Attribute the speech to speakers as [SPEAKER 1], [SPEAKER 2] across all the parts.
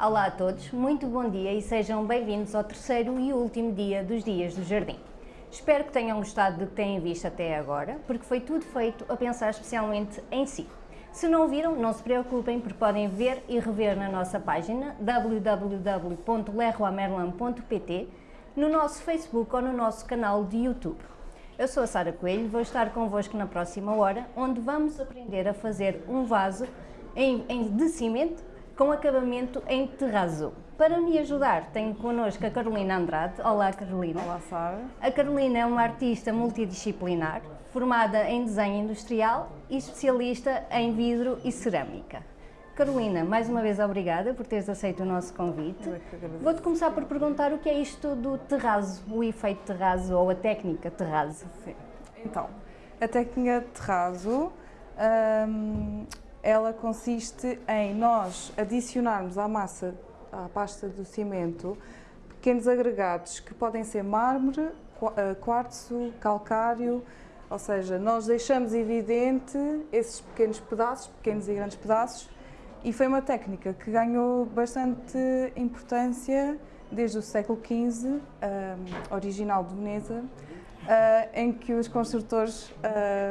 [SPEAKER 1] Olá a todos, muito bom dia e sejam bem-vindos ao terceiro e último dia dos Dias do Jardim. Espero que tenham gostado do que têm visto até agora, porque foi tudo feito a pensar especialmente em si. Se não viram, não se preocupem, porque podem ver e rever na nossa página www.lerroamerlan.pt, no nosso Facebook ou no nosso canal de YouTube. Eu sou a Sara Coelho, vou estar convosco na próxima hora, onde vamos aprender a fazer um vaso em, em, de cimento com acabamento em terrazzo. Para me ajudar, tenho connosco a Carolina Andrade. Olá, Carolina.
[SPEAKER 2] Olá, Sara.
[SPEAKER 1] A Carolina é uma artista multidisciplinar, formada em desenho industrial e especialista em vidro e cerâmica. Carolina, mais uma vez obrigada por teres aceito o nosso convite.
[SPEAKER 2] é
[SPEAKER 1] Vou-te começar por perguntar o que é isto do terrazzo, o efeito terrazzo ou a técnica terrazzo.
[SPEAKER 2] Sim. Então, a técnica terrazzo, hum, ela consiste em nós adicionarmos à massa, à pasta do cimento, pequenos agregados que podem ser mármore, eh, quartzo, calcário, ou seja, nós deixamos evidente esses pequenos pedaços, pequenos e grandes pedaços, e foi uma técnica que ganhou bastante importância desde o século XV, um, original de Veneza, uh, em que os construtores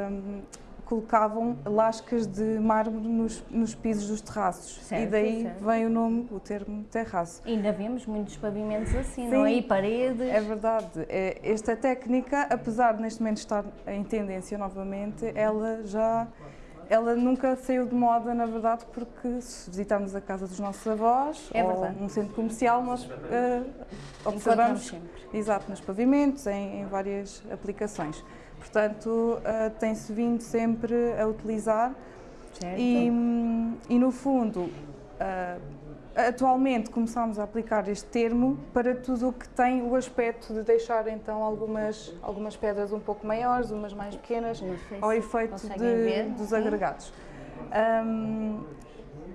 [SPEAKER 2] um, colocavam lascas de mármore nos, nos pisos dos terraços.
[SPEAKER 1] Certo,
[SPEAKER 2] e daí
[SPEAKER 1] certo.
[SPEAKER 2] vem o nome, o termo terraço.
[SPEAKER 1] Ainda vemos muitos pavimentos assim,
[SPEAKER 2] Sim,
[SPEAKER 1] não é? E paredes.
[SPEAKER 2] É verdade. É, Esta técnica, apesar de neste momento estar em tendência novamente, ela já ela nunca saiu de moda, na verdade, porque se visitarmos a casa dos nossos avós
[SPEAKER 1] É
[SPEAKER 2] ou um centro comercial, nós
[SPEAKER 1] Encontramos
[SPEAKER 2] observamos exato, nos pavimentos, em, em várias aplicações. Portanto, eh, tem-se vindo sempre a utilizar
[SPEAKER 1] Certo.
[SPEAKER 2] e, e, no fundo, ah, atualmente começamos a aplicar este termo para tudo o que tem o aspecto de deixar então algumas, algumas pedras um pouco maiores, umas mais pequenas, ao efeito de- dos agregados. Hum,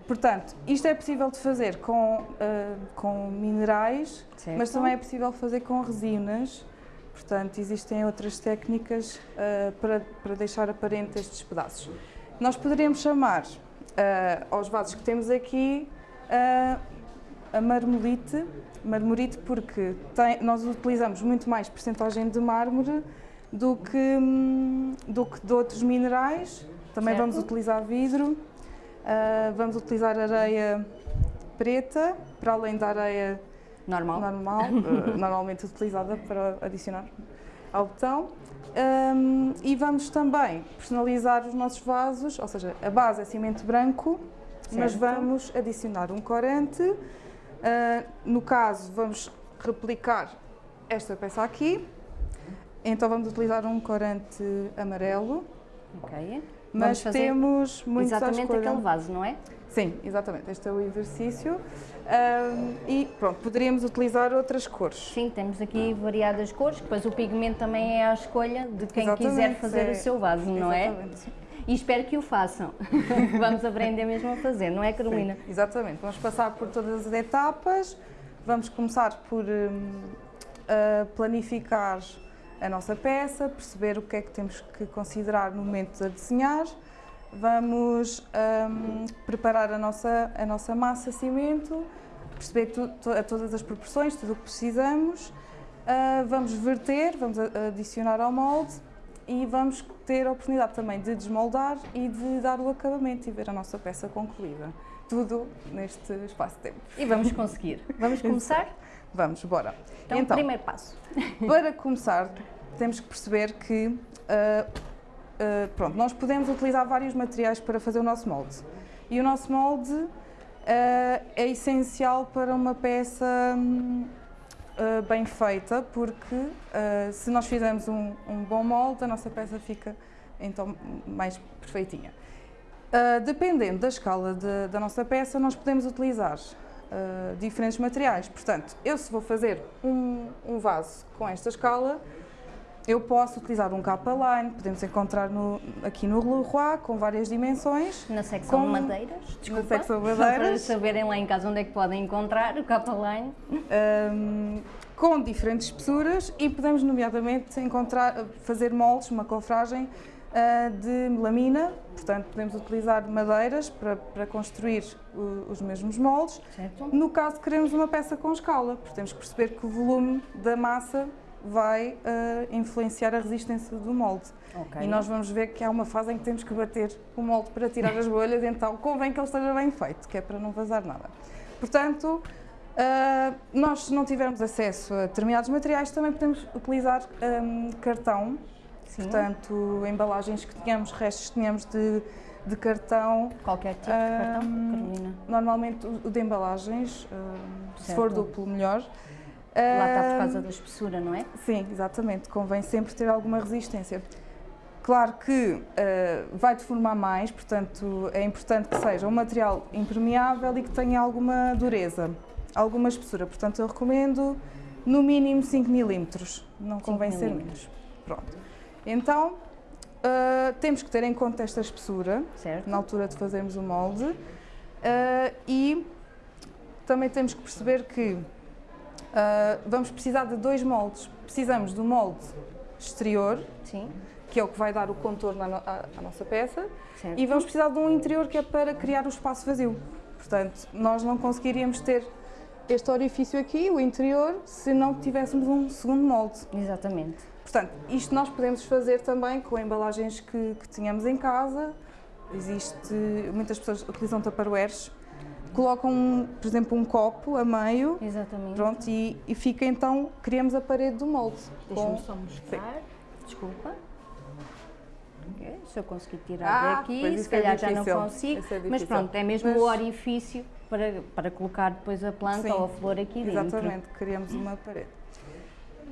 [SPEAKER 2] portanto, isto é possível de fazer com, ah, com minerais,
[SPEAKER 1] Certo.
[SPEAKER 2] mas também é possível fazer com resinas. Portanto, existem outras técnicas ah, para, para deixar aparente estes pedaços. Nós poderíamos chamar ah, aos vasos que temos aqui ah, a marmolite, marmorite porque tem- nós utilizamos muito mais percentagem de mármore do que, hum, do que de outros minerais. Também
[SPEAKER 1] Certo.
[SPEAKER 2] vamos utilizar vidro, vamos utilizar areia preta, para além da areia
[SPEAKER 1] Normal.
[SPEAKER 2] normal, eh, normalmente utilizada para adicionar ao botão. Um, e vamos também personalizar os nossos vasos, ou seja, a base é cimento branco, mas
[SPEAKER 1] Certo.
[SPEAKER 2] vamos adicionar um corante. Uh, no caso, vamos replicar esta peça aqui. Então vamos utilizar um corante amarelo,
[SPEAKER 1] Ok.
[SPEAKER 2] mas temos muitos
[SPEAKER 1] Exatamente aquele vaso, não é?
[SPEAKER 2] Sim, exatamente. Este é o exercício. Um, e pronto, poderíamos utilizar outras cores.
[SPEAKER 1] Sim, temos aqui variadas cores, depois o pigmento também é à escolha de quem quiser
[SPEAKER 2] Exatamente,
[SPEAKER 1] fazer
[SPEAKER 2] é-
[SPEAKER 1] o seu vaso, não é?
[SPEAKER 2] Exatamente.
[SPEAKER 1] E espero que o façam. Vamos aprender mesmo a fazer, não é, Carolina?
[SPEAKER 2] Sim, exatamente. Vamos passar por todas as etapas. Vamos começar por a planificar a nossa peça, perceber o que é que temos que considerar no momento de desenhar. Vamos hum, preparar a nossa, a nossa massa cimento, perceber tu, to- a todas as proporções, tudo o que precisamos. Ah, vamos verter, vamos adicionar ao molde e vamos ter a oportunidade também de desmoldar e de dar o acabamento e ver a nossa peça concluída. Tudo neste espaço de tempo.
[SPEAKER 1] E vamos conseguir. Vamos começar?
[SPEAKER 2] Vamos, bora.
[SPEAKER 1] Então, primeiro passo.
[SPEAKER 2] para começar, temos que perceber que ah, ah, pronto, nós podemos utilizar vários materiais para fazer o nosso molde. E o nosso molde ah, é essencial para uma peça hum, ah, bem feita, porque se nós fizermos um, um bom molde, a nossa peça fica então mais perfeitinha. Dependendo da escala de- da nossa peça, nós podemos utilizar diferentes materiais. Portanto, eu se vou fazer um, um vaso com esta escala, eu posso utilizar um capa-line, podemos encontrar no- aqui no Leroy, com várias dimensões.
[SPEAKER 1] Na secção
[SPEAKER 2] Com-
[SPEAKER 1] de madeiras, desculpa.
[SPEAKER 2] secção de
[SPEAKER 1] Só para
[SPEAKER 2] madeiras.
[SPEAKER 1] saberem lá em casa onde é que podem encontrar o capa line.
[SPEAKER 2] hum, com diferentes espessuras e podemos, nomeadamente, encontrar, fazer moldes, uma cofragem uh, de melamina, portanto podemos utilizar madeiras para, para construir o, os mesmos moldes.
[SPEAKER 1] Certo.
[SPEAKER 2] No caso queremos uma peça com escala, porque temos que perceber que o volume da massa vai uh, influenciar a resistência do molde.
[SPEAKER 1] Ok.
[SPEAKER 2] E nós vamos ver que há uma fase em que temos que bater o molde para tirar as bolhas, então convém que ele esteja bem feito, que é para não vazar nada. Portanto, uh, nós se não tivermos acesso a determinados materiais, também podemos utilizar um, cartão,
[SPEAKER 1] Sim.
[SPEAKER 2] portanto, embalagens que tenhamos, restos que tenhamos de, de cartão,
[SPEAKER 1] Qualquer tipo de cartão,
[SPEAKER 2] Ahm,
[SPEAKER 1] Carolina.
[SPEAKER 2] normalmente o de embalagens, um, se
[SPEAKER 1] Certo.
[SPEAKER 2] for duplo, melhor.
[SPEAKER 1] Lá está por causa da espessura, não é?
[SPEAKER 2] Sim, exatamente. Convém sempre ter alguma resistência. Claro que eh, vai deformar mais, portanto é importante que seja um material impermeável e que tenha alguma dureza, alguma espessura. Portanto, eu recomendo no mínimo 5 milímetros, não convém ser menos. Pronto. Então, eh, temos que ter em conta esta espessura
[SPEAKER 1] Certo.
[SPEAKER 2] na altura de fazermos o molde eh, e também temos que perceber que eh, vamos precisar de dois moldes. Precisamos do molde exterior,
[SPEAKER 1] Sim,
[SPEAKER 2] que é o que vai dar o contorno à, no- à- à nossa peça,
[SPEAKER 1] certo.
[SPEAKER 2] e vamos precisar de um interior que é para criar o espaço vazio. Portanto, nós não conseguiríamos ter este orifício aqui, o interior, se não tivéssemos um segundo molde.
[SPEAKER 1] Exatamente.
[SPEAKER 2] Portanto, isto nós podemos fazer também com embalagens que, que tenhamos em casa. Existe, muitas pessoas utilizam tupperwares, colocam, um, por exemplo, um copo a meio,
[SPEAKER 1] Exatamente.
[SPEAKER 2] pronto, e, e fica então, criamos a parede do molde.
[SPEAKER 1] Deixa-me só mostrar. Desculpa. Ok, Se eu conseguir tirar
[SPEAKER 2] Ah,
[SPEAKER 1] daqui, se
[SPEAKER 2] é
[SPEAKER 1] calhar já não consigo.
[SPEAKER 2] É
[SPEAKER 1] mas pronto, é mesmo
[SPEAKER 2] Mas-
[SPEAKER 1] o orifício para, para colocar depois a planta
[SPEAKER 2] Sim,
[SPEAKER 1] ou a flor aqui dentro.
[SPEAKER 2] Exatamente, criamos uma parede.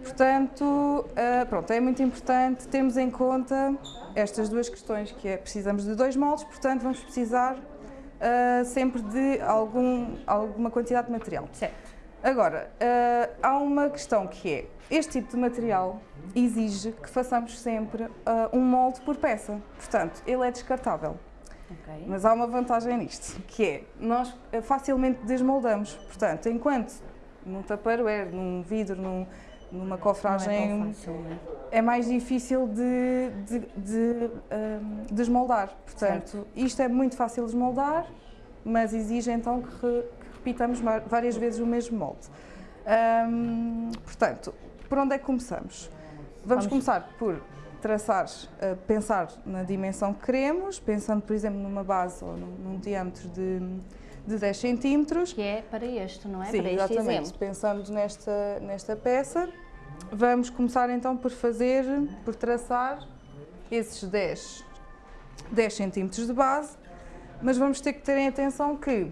[SPEAKER 2] Portanto, ah, pronto, é muito importante termos em conta estas duas questões, que é precisamos de dois moldes, portanto vamos precisar ah, sempre de algum, alguma quantidade de material.
[SPEAKER 1] Certo.
[SPEAKER 2] Agora, ah, há uma questão que é, este tipo de material exige que façamos sempre ah, um molde por peça, portanto, ele é descartável.
[SPEAKER 1] Ok.
[SPEAKER 2] Mas há uma vantagem nisto, que é, nós facilmente desmoldamos. Portanto, enquanto num tupperware, num vidro, num, numa
[SPEAKER 1] é
[SPEAKER 2] cofragem,
[SPEAKER 1] tão fácil, é?
[SPEAKER 2] é mais difícil de, de, de, ahm, desmoldar. Portanto, isto é muito fácil de desmoldar, mas exige então que, re- que repitamos várias vezes o mesmo molde. Ahm, portanto, por onde é que começamos? Vamos,
[SPEAKER 1] Vamos-
[SPEAKER 2] começar por traçar, eh, pensar na dimensão que queremos, pensando, por exemplo, numa base ou num, num diâmetro de, de 10 centímetros.
[SPEAKER 1] Que é para este, não é?
[SPEAKER 2] Sim,
[SPEAKER 1] para este
[SPEAKER 2] exatamente.
[SPEAKER 1] exemplo.
[SPEAKER 2] Pensando nesta, nesta peça, vamos começar então por fazer, por traçar esses 10, 10 centímetros de base, mas vamos ter que ter em atenção que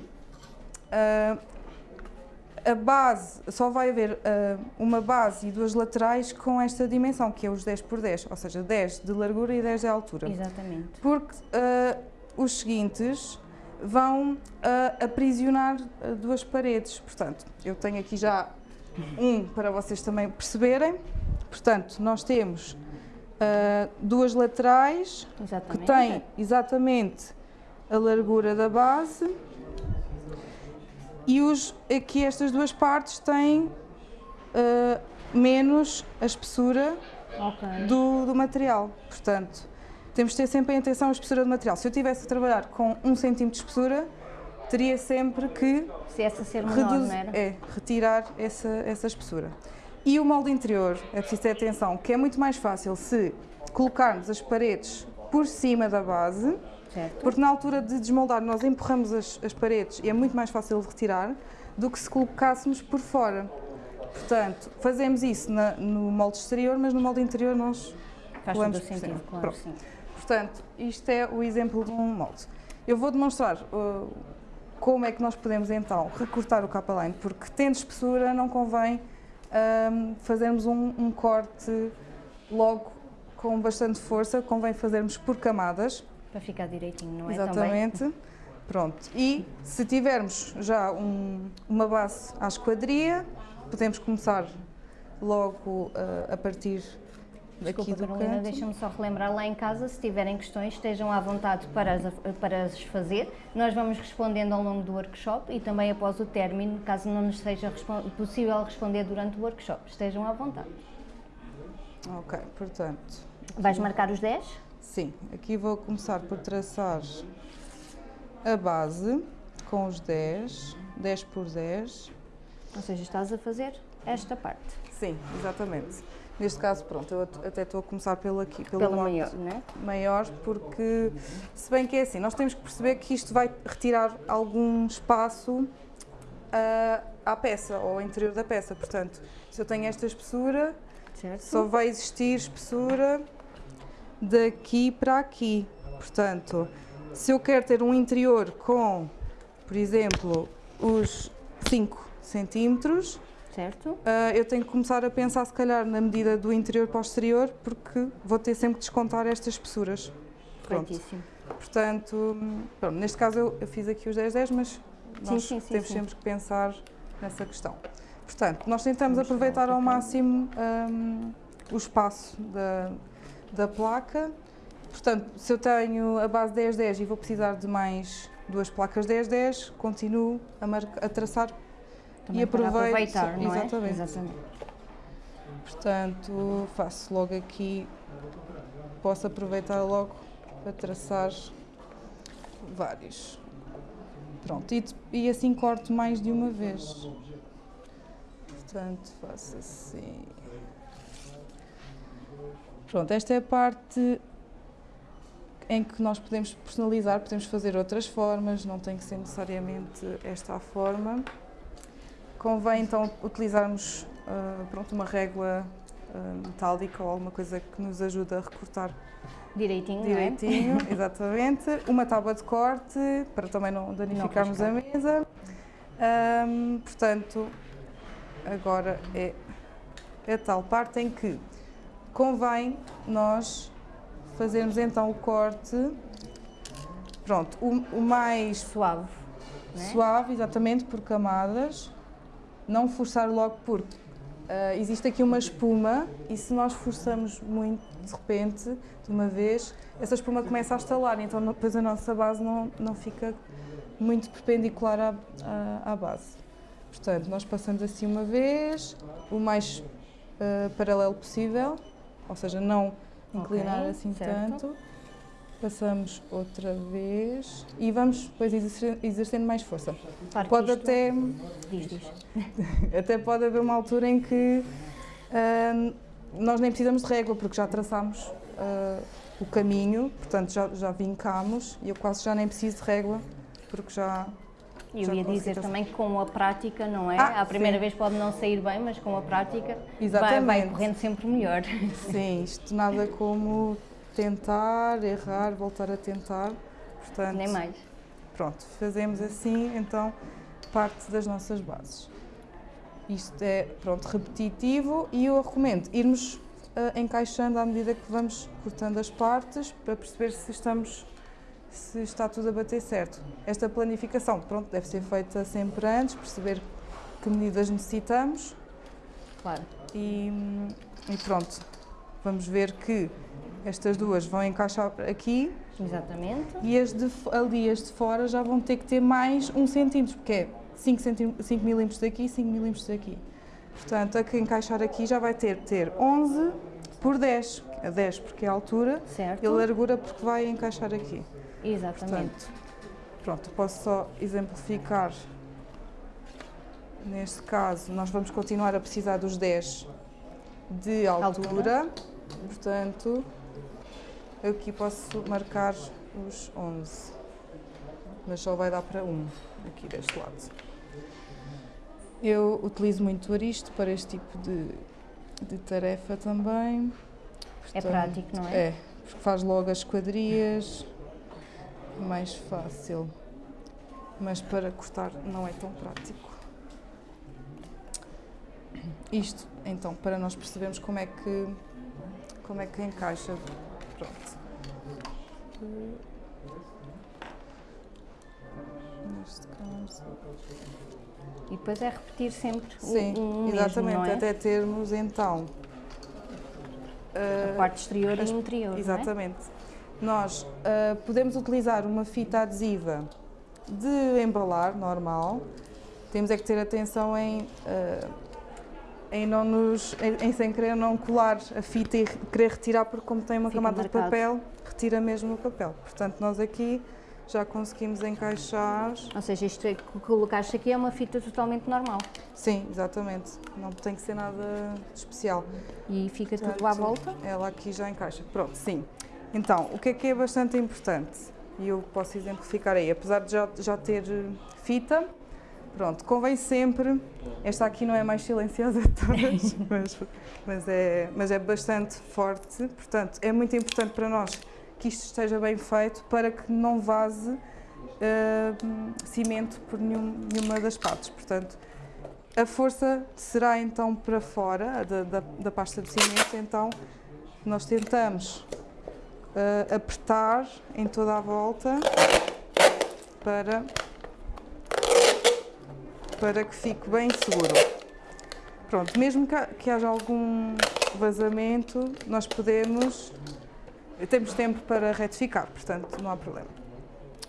[SPEAKER 2] ah, a base, só vai haver ah, uma base e duas laterais com esta dimensão, que é os 10 por 10, ou seja, 10 de largura e 10 de altura
[SPEAKER 1] Exatamente.
[SPEAKER 2] porque ah, os seguintes vão ah, aprisionar ah, duas paredes. Portanto, eu tenho aqui já um para vocês também perceberem. Portanto, nós temos ah, duas laterais que
[SPEAKER 1] Exatamente.
[SPEAKER 2] têm exatamente a largura da base e os, aqui estas duas partes têm ah, menos a espessura
[SPEAKER 1] Ok.
[SPEAKER 2] do, do material. Portanto, temos de ter sempre em atenção a espessura do material. Se eu tivesse a trabalhar com 1 cm de espessura, teria sempre que
[SPEAKER 1] Se essa ser menor,
[SPEAKER 2] reduz- é, retirar essa, essa espessura. E o molde interior, é preciso ter atenção, que é muito mais fácil se colocarmos as paredes por cima da base,
[SPEAKER 1] Certo.
[SPEAKER 2] porque na altura de desmoldar nós empurramos as, as paredes e é muito mais fácil de retirar do que se colocássemos por fora. Portanto, fazemos isso na- no molde exterior, mas no molde interior nós
[SPEAKER 1] Faz todo o sentido, claro,
[SPEAKER 2] Pronto.
[SPEAKER 1] sim.
[SPEAKER 2] Portanto, isto é o exemplo de um molde. Eu vou demonstrar uh, como é que nós podemos então recortar o capa-line, porque tendo espessura não convém um, fazermos um, um corte logo com bastante força, convém fazermos por camadas.
[SPEAKER 1] Para ficar direitinho, não é?
[SPEAKER 2] Exatamente. Pronto. E se tivermos já um- uma base à esquadria, podemos começar logo uh, a partir
[SPEAKER 1] Desculpa, Carolina, deixa-me só relembrar lá em casa, se tiverem questões, estejam à vontade para as, para as fazer. Nós vamos respondendo ao longo do workshop e também após o término, caso não nos seja possível responder durante o workshop. Estejam à vontade.
[SPEAKER 2] Ok, portanto,
[SPEAKER 1] Vais marcar os 10?
[SPEAKER 2] Sim, aqui vou começar por traçar a base com os 10, 10 por 10.
[SPEAKER 1] Ou seja, estás a fazer esta parte.
[SPEAKER 2] Sim, exatamente. Neste caso, pronto, eu até estou a começar pelo aqui, pelo
[SPEAKER 1] Pela
[SPEAKER 2] mote
[SPEAKER 1] maior, não é?
[SPEAKER 2] maior, porque se bem que é assim, nós temos que perceber que isto vai retirar algum espaço ah, à peça, ou ao interior da peça. Portanto, se eu tenho esta espessura,
[SPEAKER 1] Certo?
[SPEAKER 2] só vai existir espessura daqui para aqui. Portanto, se eu quero ter um interior com, por exemplo, os 5 centímetros,
[SPEAKER 1] Certo?
[SPEAKER 2] ah, eu tenho que começar a pensar, se calhar, na medida do interior para o exterior, porque vou ter sempre que descontar estas espessuras. Pronto. Portanto, pronto, neste caso eu, eu fiz aqui os 10, 10, mas nós
[SPEAKER 1] sim, sim,
[SPEAKER 2] temos
[SPEAKER 1] sim.
[SPEAKER 2] sempre que pensar nessa questão. Portanto, nós tentamos
[SPEAKER 1] Vamos
[SPEAKER 2] aproveitar ao máximo hum, o espaço da, da placa. Portanto, se eu tenho a base 10, 10 e vou precisar de mais duas placas 10, 10, continuo a, a traçar
[SPEAKER 1] Também
[SPEAKER 2] e
[SPEAKER 1] para
[SPEAKER 2] aproveito.
[SPEAKER 1] aproveitar, não é?
[SPEAKER 2] Exatamente.
[SPEAKER 1] Exatamente.
[SPEAKER 2] Portanto, faço logo aqui, posso aproveitar logo para traçar vários. Pronto, e, e assim corto mais de uma vez. Portanto, faço assim. Pronto, esta é a parte em que nós podemos personalizar, podemos fazer outras formas, não tem que ser necessariamente esta a forma. Convém então utilizarmos ah, pronto, uma régua ah, metálica ou alguma coisa que nos ajude a recortar
[SPEAKER 1] Direitinho,
[SPEAKER 2] direitinho, exatamente. Uma tábua de corte para também não danificarmos a mesa. Ahm, portanto, agora é a tal parte em que convém nós fazermos então o corte, pronto, o, o mais
[SPEAKER 1] não é? Suave. não é?
[SPEAKER 2] suave, exatamente, por camadas. Não forçar logo porque ah, existe aqui uma espuma e se nós forçamos muito de repente, de uma vez, essa espuma começa a estalar, então depois a nossa base não, não fica muito perpendicular à, à, à base. Portanto, nós passamos assim uma vez, o mais ah, paralelo possível, ou seja, não inclinar
[SPEAKER 1] Ok,
[SPEAKER 2] assim
[SPEAKER 1] certo.
[SPEAKER 2] tanto. Passamos outra vez e vamos depois exercendo mais força.
[SPEAKER 1] Claro
[SPEAKER 2] Pode
[SPEAKER 1] isto-
[SPEAKER 2] até,
[SPEAKER 1] Diz, diz.
[SPEAKER 2] até pode haver uma altura em que ah, nós nem precisamos de régua porque já traçámos ah, o caminho, portanto já, já vincámos e eu quase já nem preciso de régua porque já
[SPEAKER 1] E eu ia dizer também que com a prática, não é?
[SPEAKER 2] Ah,
[SPEAKER 1] à primeira
[SPEAKER 2] sim.
[SPEAKER 1] vez pode não sair bem, mas com a prática vai,
[SPEAKER 2] Exatamente.
[SPEAKER 1] vai correndo sempre melhor.
[SPEAKER 2] Sim, isto nada como tentar, errar, voltar a tentar. Portanto,
[SPEAKER 1] Nem mais.
[SPEAKER 2] Pronto, fazemos assim, então, parte das nossas bases. Isto é, pronto, repetitivo e eu recomendo irmos ah, encaixando à medida que vamos cortando as partes para perceber se estamos se está tudo a bater certo. Esta planificação, pronto, deve ser feita sempre antes, perceber que medidas necessitamos
[SPEAKER 1] Claro.
[SPEAKER 2] e, e pronto. Vamos ver que estas duas vão encaixar aqui
[SPEAKER 1] Exatamente.
[SPEAKER 2] e as de, ali, as de fora, já vão ter que ter mais um centímetro, porque é 5, centí- 5 milímetros daqui e 5 milímetros daqui. Portanto, a que encaixar aqui já vai ter, ter 11 por 10. A 10 porque é a altura
[SPEAKER 1] Certo.
[SPEAKER 2] e a largura porque vai encaixar aqui.
[SPEAKER 1] Exatamente.
[SPEAKER 2] Portanto, pronto, posso só exemplificar. Neste caso, nós vamos continuar a precisar dos 10 de altura.
[SPEAKER 1] Altura.
[SPEAKER 2] Portanto, eu aqui posso marcar os 11. Mas só vai dar para um, aqui deste lado. Eu utilizo muito o aristo para este tipo de, de tarefa também.
[SPEAKER 1] É
[SPEAKER 2] Portanto,
[SPEAKER 1] prático, não é?
[SPEAKER 2] É, porque faz logo as quadrias, mais fácil. Mas para cortar não é tão prático. Isto, então, para nós percebermos como é que, como é que encaixa.
[SPEAKER 1] E depois é repetir sempre
[SPEAKER 2] Sim,
[SPEAKER 1] o, mesmo,
[SPEAKER 2] exatamente,
[SPEAKER 1] não é?
[SPEAKER 2] até termos então.
[SPEAKER 1] A
[SPEAKER 2] ah,
[SPEAKER 1] parte exterior
[SPEAKER 2] as-
[SPEAKER 1] e interior, é?
[SPEAKER 2] Exatamente. Nós ah, podemos utilizar uma fita adesiva de embalar normal. Temos é que ter atenção em, ah, em não nos, em, em sem querer não colar a fita e re- querer retirar porque como tem uma
[SPEAKER 1] Fica
[SPEAKER 2] camada de
[SPEAKER 1] marcado.
[SPEAKER 2] papel, retira mesmo o papel. Portanto, nós aqui já conseguimos encaixar.
[SPEAKER 1] Ou seja, isto é, que colocaste aqui é uma fita totalmente normal.
[SPEAKER 2] Sim, exatamente. Não tem que ser nada especial.
[SPEAKER 1] E fica tudo à volta?
[SPEAKER 2] Ela aqui já encaixa. Pronto, sim. Então, o que é que é bastante importante? E eu posso exemplificar aí, apesar de já, já ter fita, pronto, convém sempre, esta aqui não é mais silenciosa de todas, mas, mas, é, mas é bastante forte, portanto, é muito importante para nós que isto esteja bem feito para que não vaze uh, cimento por nenhum, nenhuma das partes. Portanto, a força será então para fora da, da, da pasta de cimento, então nós tentamos uh, apertar em toda a volta para, para que fique bem seguro. Pronto, mesmo que, que haja algum vazamento, nós podemos temos tempo para retificar, portanto não há problema.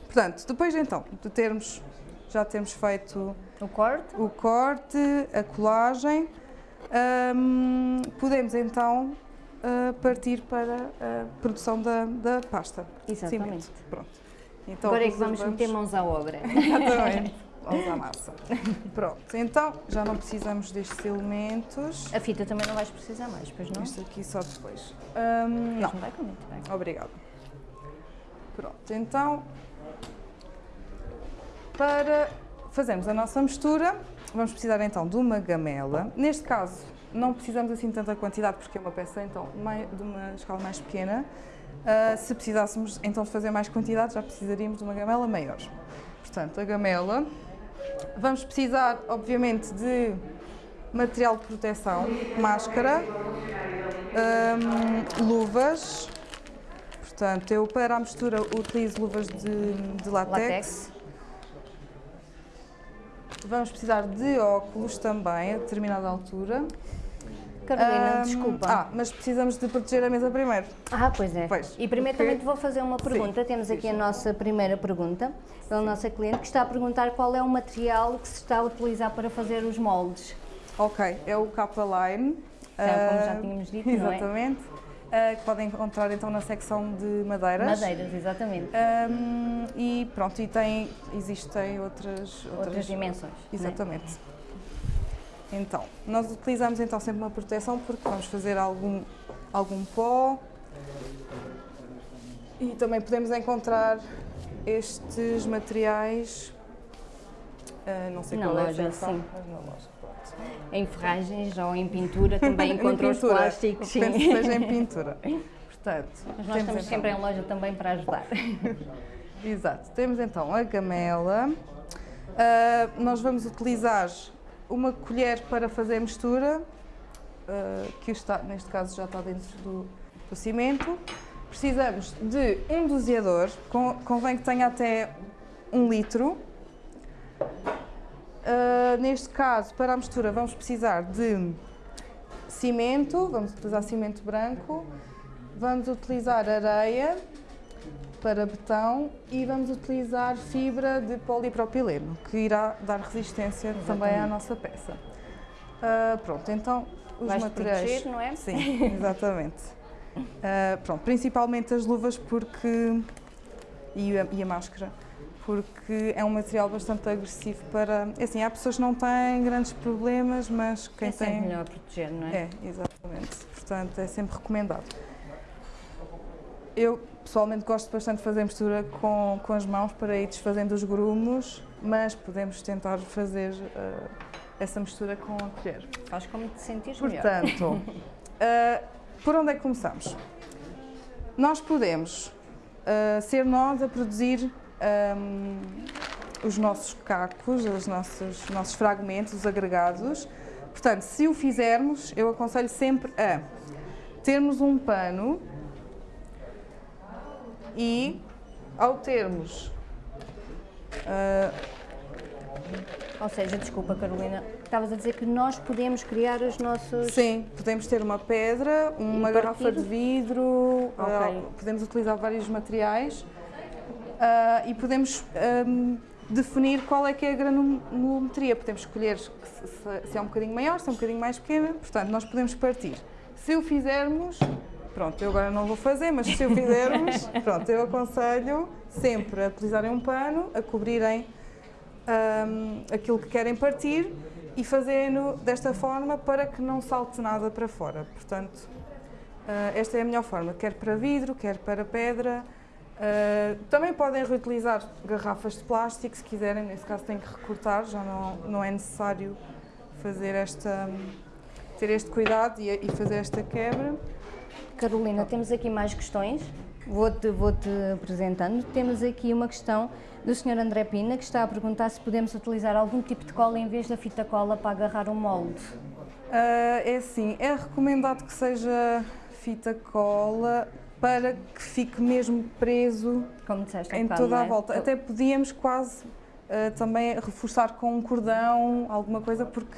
[SPEAKER 2] Portanto, depois então de termos, já termos feito
[SPEAKER 1] o corte,
[SPEAKER 2] o corte a colagem, hum, podemos então uh, partir para a produção da, da pasta.
[SPEAKER 1] Exatamente. Cimento.
[SPEAKER 2] Pronto.
[SPEAKER 1] Então, Agora é que vamos meter mãos à obra.
[SPEAKER 2] Exatamente. Vamos à massa. Pronto, então já não precisamos destes elementos.
[SPEAKER 1] A fita também não vais precisar mais, pois não?
[SPEAKER 2] Isto aqui só depois.
[SPEAKER 1] Um, não. Vai comigo,
[SPEAKER 2] bem. Obrigada. Pronto, então para fazermos a nossa mistura, vamos precisar então de uma gamela. Neste caso, não precisamos assim tanta quantidade porque é uma peça então de uma escala mais pequena. Uh, se precisássemos então de fazer mais quantidade, já precisaríamos de uma gamela maior. Portanto, a gamela Vamos precisar, obviamente, de material de proteção, máscara, hum, luvas. Portanto, eu para a mistura utilizo luvas de, de látex. látex. Vamos precisar de óculos também, a determinada altura.
[SPEAKER 1] Carolina, desculpa.
[SPEAKER 2] Ah, mas precisamos de proteger a mesa primeiro.
[SPEAKER 1] Ah, pois é. Pois, e primeiro porque... também te vou fazer uma pergunta. Sim, Temos aqui a nossa primeira pergunta pela nossa cliente que está a perguntar qual é o material que se está a utilizar para fazer os moldes.
[SPEAKER 2] Ok, é o K-Line.
[SPEAKER 1] Então, como já tínhamos dito,
[SPEAKER 2] Exatamente. Uh, que podem encontrar então na secção de madeiras.
[SPEAKER 1] Madeiras, exatamente.
[SPEAKER 2] Um, e pronto, e tem, existem outras,
[SPEAKER 1] outras, outras dimensões.
[SPEAKER 2] É? Exatamente. Né? Então, nós utilizamos então sempre uma proteção porque vamos fazer algum, algum pó e também podemos encontrar estes materiais, uh, não sei
[SPEAKER 1] na
[SPEAKER 2] qual
[SPEAKER 1] loja,
[SPEAKER 2] é a
[SPEAKER 1] sim.
[SPEAKER 2] mas na loja.
[SPEAKER 1] Em ferragens ou em pintura também encontram os plásticos.
[SPEAKER 2] Sim. Penso que seja em pintura.
[SPEAKER 1] Portanto, mas nós estamos então... sempre em loja também para ajudar.
[SPEAKER 2] Exato. Temos então a gamela. Uh, nós vamos utilizar uma colher para fazer a mistura, uh, que está, neste caso já está dentro do, do cimento. Precisamos de um doseador, convém que tenha até um litro. Uh, neste caso, para a mistura, vamos precisar de cimento, vamos utilizar cimento branco, vamos utilizar areia, para betão e vamos utilizar fibra de polipropileno, que irá dar resistência Exatamente. também à nossa peça. Uh, pronto, então os
[SPEAKER 1] Vais
[SPEAKER 2] materiais...
[SPEAKER 1] proteger, não é?
[SPEAKER 2] Sim, exatamente. Uh, pronto, principalmente as luvas porque e a, e a, máscara, porque é um material bastante agressivo para... É assim, há pessoas que não têm grandes problemas, mas quem
[SPEAKER 1] é
[SPEAKER 2] tem...
[SPEAKER 1] É melhor proteger, não é?
[SPEAKER 2] É, exatamente. Portanto, é sempre recomendado. Eu pessoalmente gosto bastante de fazer mistura com, com as mãos para ir desfazendo os grumos, mas podemos tentar fazer uh, essa mistura com a colher.
[SPEAKER 1] Faz como te sentires
[SPEAKER 2] Portanto, uh, por onde é que começamos? Nós podemos uh, ser nós a produzir um, os nossos cacos, os nossos, os nossos fragmentos, os agregados. Portanto, se o fizermos, eu aconselho sempre a termos um pano e ao termos. Uh,
[SPEAKER 1] ou seja, desculpa Carolina, estavas a dizer que nós podemos criar os nossos...
[SPEAKER 2] Sim, podemos ter uma pedra, uma garrafa de vidro, okay. uh, podemos utilizar vários materiais uh, e podemos um, definir qual é que é a granulometria. Podemos escolher se, se, é um bocadinho maior, se é um bocadinho mais pequena, portanto nós podemos partir. Se o fizermos, Pronto, eu agora não vou fazer, mas se o fizermos, pronto, eu aconselho sempre a utilizarem um pano, a cobrirem um, aquilo que querem partir e fazendo desta forma para que não salte nada para fora. Portanto, uh, esta é a melhor forma, quer para vidro, quer para pedra. Uh, também podem reutilizar garrafas de plástico se quiserem, nesse caso têm que recortar, já não, não é necessário fazer esta, ter este cuidado e, e fazer esta quebra.
[SPEAKER 1] Carolina, temos aqui mais questões. Vou-te vou -te apresentando. Temos aqui uma questão do Sr. André Pina, que está a perguntar se podemos utilizar algum tipo de cola em vez da fita cola para agarrar um molde.
[SPEAKER 2] Uh, é assim, é recomendado que seja fita cola para que fique mesmo preso
[SPEAKER 1] Como disseste,
[SPEAKER 2] em toda a
[SPEAKER 1] é?
[SPEAKER 2] volta. Até podíamos quase uh, também reforçar com um cordão, alguma coisa, porque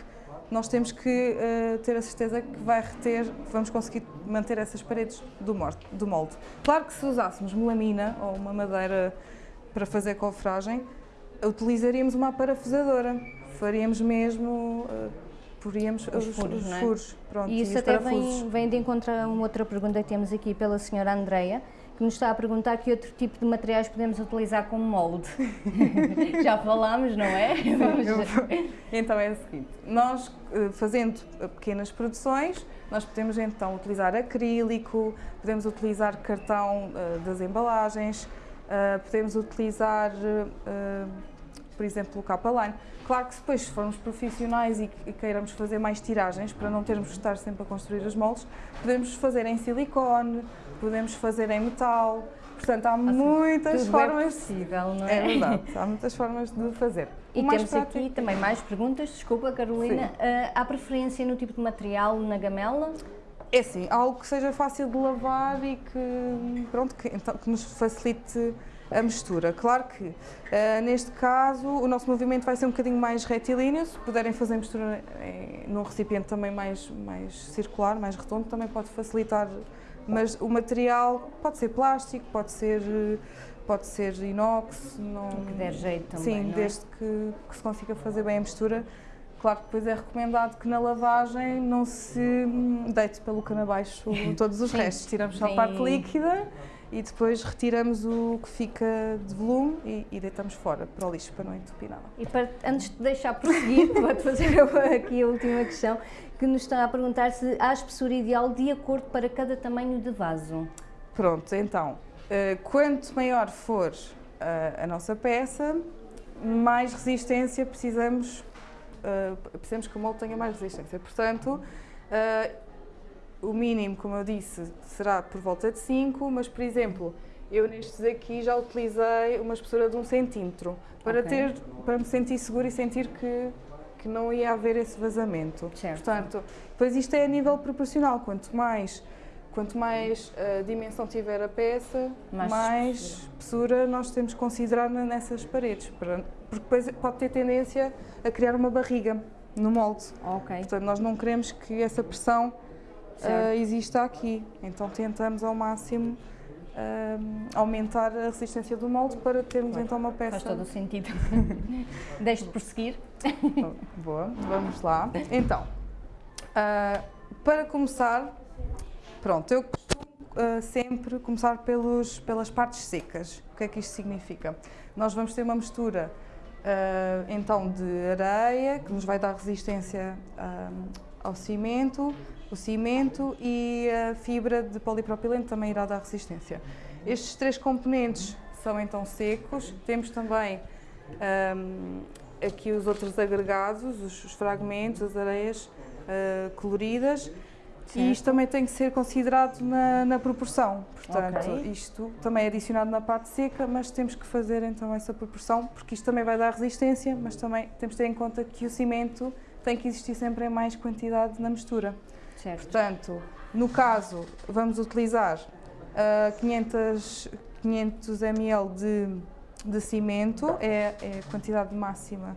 [SPEAKER 2] nós temos que uh, ter a certeza que vai reter, que vamos conseguir manter essas paredes do, do molde. Claro que se usássemos melamina ou uma madeira para fazer cofragem, utilizaríamos uma parafusadora. Faríamos mesmo, uh, poríamos
[SPEAKER 1] os, os furos.
[SPEAKER 2] Os
[SPEAKER 1] é?
[SPEAKER 2] furos pronto,
[SPEAKER 1] e isso
[SPEAKER 2] e
[SPEAKER 1] até vem, vem, de encontro a uma outra pergunta que temos aqui pela senhora Andreia, que nos está a perguntar que outro tipo de materiais podemos utilizar como molde. Já falámos, não é?
[SPEAKER 2] então é o seguinte, nós eh, fazendo pequenas produções, nós podemos então utilizar acrílico, podemos utilizar cartão uh, das embalagens, uh, podemos utilizar, uh, por exemplo, o capa-line. Claro que depois, se formos profissionais e, e queiramos fazer mais tiragens, para não termos de estar sempre a construir as moldes, podemos fazer em silicone, podemos fazer em metal, portanto há assim, muitas
[SPEAKER 1] é
[SPEAKER 2] formas.
[SPEAKER 1] É possível, não é?
[SPEAKER 2] É verdade, há muitas formas de fazer.
[SPEAKER 1] E temos prático... aqui também mais perguntas, desculpa Carolina, uh, há preferência no tipo de material na gamela?
[SPEAKER 2] É assim, algo que seja fácil de lavar e que, pronto, que, então, que nos facilite a mistura. Claro que, uh, neste caso, o nosso movimento vai ser um bocadinho mais retilíneo, se puderem fazer mistura em, num recipiente também mais, mais circular, mais redondo, também pode facilitar, mas o material pode ser plástico, pode ser, pode ser inox,
[SPEAKER 1] não... que der jeito também,
[SPEAKER 2] Sim,
[SPEAKER 1] é?
[SPEAKER 2] desde que, que se consiga fazer bem a mistura, Claro que depois é recomendado que na lavagem não se deite pelo cano abaixo todos os restos. Tiramos só a parte líquida e depois retiramos o que fica de volume e, e deitamos fora para o lixo para não entupir nada.
[SPEAKER 1] E para, antes de deixar prosseguir, vou-te fazer aqui a última questão, que nos está a perguntar se há espessura ideal de acordo para cada tamanho de vaso.
[SPEAKER 2] Pronto, então, uh, quanto maior for uh, a nossa peça, mais resistência precisamos uh, precisamos que o molde tenha mais resistência. Portanto, o mínimo, como eu disse, será por volta de 5, mas, por exemplo, eu nestes aqui já utilizei uma espessura de 1 um centímetro para, okay. ter, para me sentir segura e sentir que, que não ia haver esse vazamento.
[SPEAKER 1] Certo.
[SPEAKER 2] Portanto, depois isto é a nível proporcional, quanto mais Quanto mais uh, dimensão tiver a peça, mais, mais espessura nós temos que considerar nessas paredes, para, porque depois pode ter tendência a criar uma barriga no molde.
[SPEAKER 1] Ok.
[SPEAKER 2] Portanto, nós não queremos que essa pressão uh, exista aqui, então tentamos ao máximo uh, aumentar a resistência do molde para termos claro. então uma peça.
[SPEAKER 1] Faz todo o sentido. Deixe de prosseguir.
[SPEAKER 2] Boa, vamos lá. Então, para começar, Pronto, eu costumo uh, sempre começar pelos, pelas partes secas. O que é que isto significa? Nós vamos ter uma mistura uh, então de areia, que nos vai dar resistência uh, ao cimento, o cimento e a fibra de polipropileno também irá dar resistência. Estes três componentes são então secos. Temos também um, aqui os outros agregados, os, os fragmentos, as areias coloridas Certo. E isto também tem que ser considerado na, na proporção. Portanto, okay. isto também é adicionado na parte seca, mas temos que fazer então essa proporção, porque isto também vai dar resistência, mas também temos que ter em conta que o cimento tem que existir sempre em mais quantidade na mistura.
[SPEAKER 1] Certo.
[SPEAKER 2] Portanto, no caso, vamos utilizar uh, 500, 500 ml de, de cimento, é, é a quantidade máxima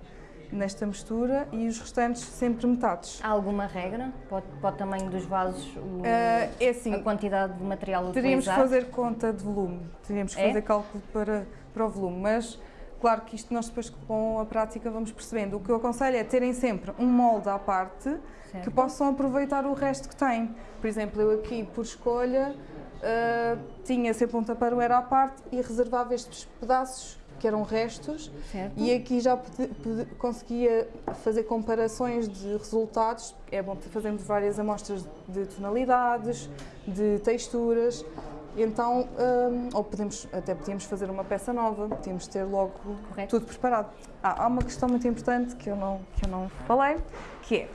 [SPEAKER 2] nesta mistura e os restantes sempre metades.
[SPEAKER 1] Há alguma regra para, para o tamanho dos vasos, o, uh,
[SPEAKER 2] é assim,
[SPEAKER 1] a quantidade de material
[SPEAKER 2] teríamos
[SPEAKER 1] utilizado?
[SPEAKER 2] Teríamos que fazer conta de volume, teríamos que é? fazer cálculo para, para o volume, mas Claro que isto nós depois com a prática vamos percebendo. O que eu aconselho é terem sempre um molde à parte
[SPEAKER 1] Certo.
[SPEAKER 2] que possam aproveitar o resto que têm. Por exemplo, eu aqui, por escolha, ah, tinha sempre um taparoeira à parte e reservava estes pedaços que eram restos
[SPEAKER 1] Certo.
[SPEAKER 2] e aqui já conseguia fazer comparações de resultados. É bom fazermos várias amostras de tonalidades, de texturas. Então, hum, ou podemos, até podíamos fazer uma peça nova, podíamos ter logo
[SPEAKER 1] Correto.
[SPEAKER 2] tudo preparado. Ah, há uma questão muito importante que eu não, que eu não falei, que é,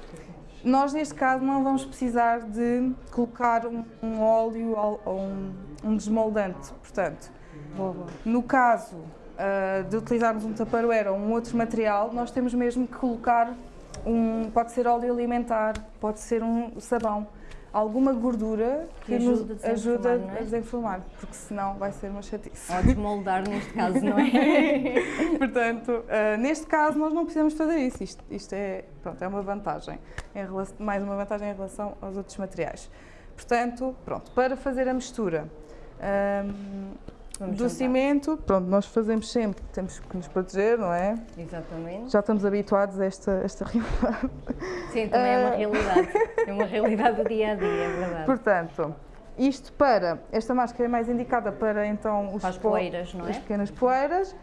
[SPEAKER 2] nós neste caso não vamos precisar de colocar um, um óleo ou um, um desmoldante, portanto, no caso ah, de utilizarmos um tupperware ou um outro material, nós temos mesmo que colocar um, pode ser óleo alimentar, pode ser um sabão, alguma gordura que,
[SPEAKER 1] Que
[SPEAKER 2] nos
[SPEAKER 1] a
[SPEAKER 2] ajuda
[SPEAKER 1] é?
[SPEAKER 2] a desenformar, porque senão vai ser uma chatice.
[SPEAKER 1] Ou desmoldar neste caso, não é?
[SPEAKER 2] Portanto, ah, neste caso nós não precisamos fazer isso. Isto, isto é, pronto, é uma vantagem, em relação- mais uma vantagem em relação aos outros materiais. Portanto, pronto, para fazer a mistura ahm,
[SPEAKER 1] Vamos
[SPEAKER 2] do
[SPEAKER 1] juntar.
[SPEAKER 2] cimento, pronto, nós fazemos sempre, temos que nos proteger, não é?
[SPEAKER 1] Exatamente.
[SPEAKER 2] Já estamos habituados a esta, esta realidade.
[SPEAKER 1] Sim, também é uma
[SPEAKER 2] Ah.
[SPEAKER 1] realidade. É uma realidade do dia a dia, é verdade.
[SPEAKER 2] Portanto, isto para, esta máscara é mais indicada para então os
[SPEAKER 1] Para as poeiras, não é?
[SPEAKER 2] as pequenas poeiras.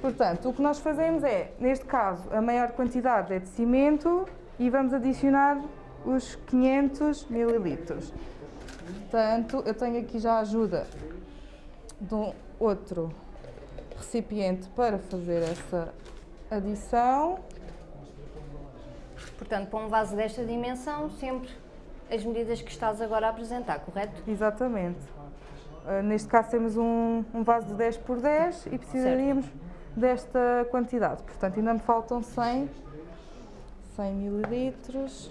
[SPEAKER 2] Portanto, o que nós fazemos é, neste caso, a maior quantidade é de cimento e vamos adicionar os 500 mililitros. Portanto, eu tenho aqui já a ajuda de um outro recipiente para fazer essa adição.
[SPEAKER 1] Portanto, para um vaso desta dimensão, sempre as medidas que estás agora a apresentar, correto?
[SPEAKER 2] Exatamente. Uh, neste caso temos um, um vaso de 10 por 10 e precisaríamos desta quantidade. Portanto, ainda me faltam 100, 100 mililitros.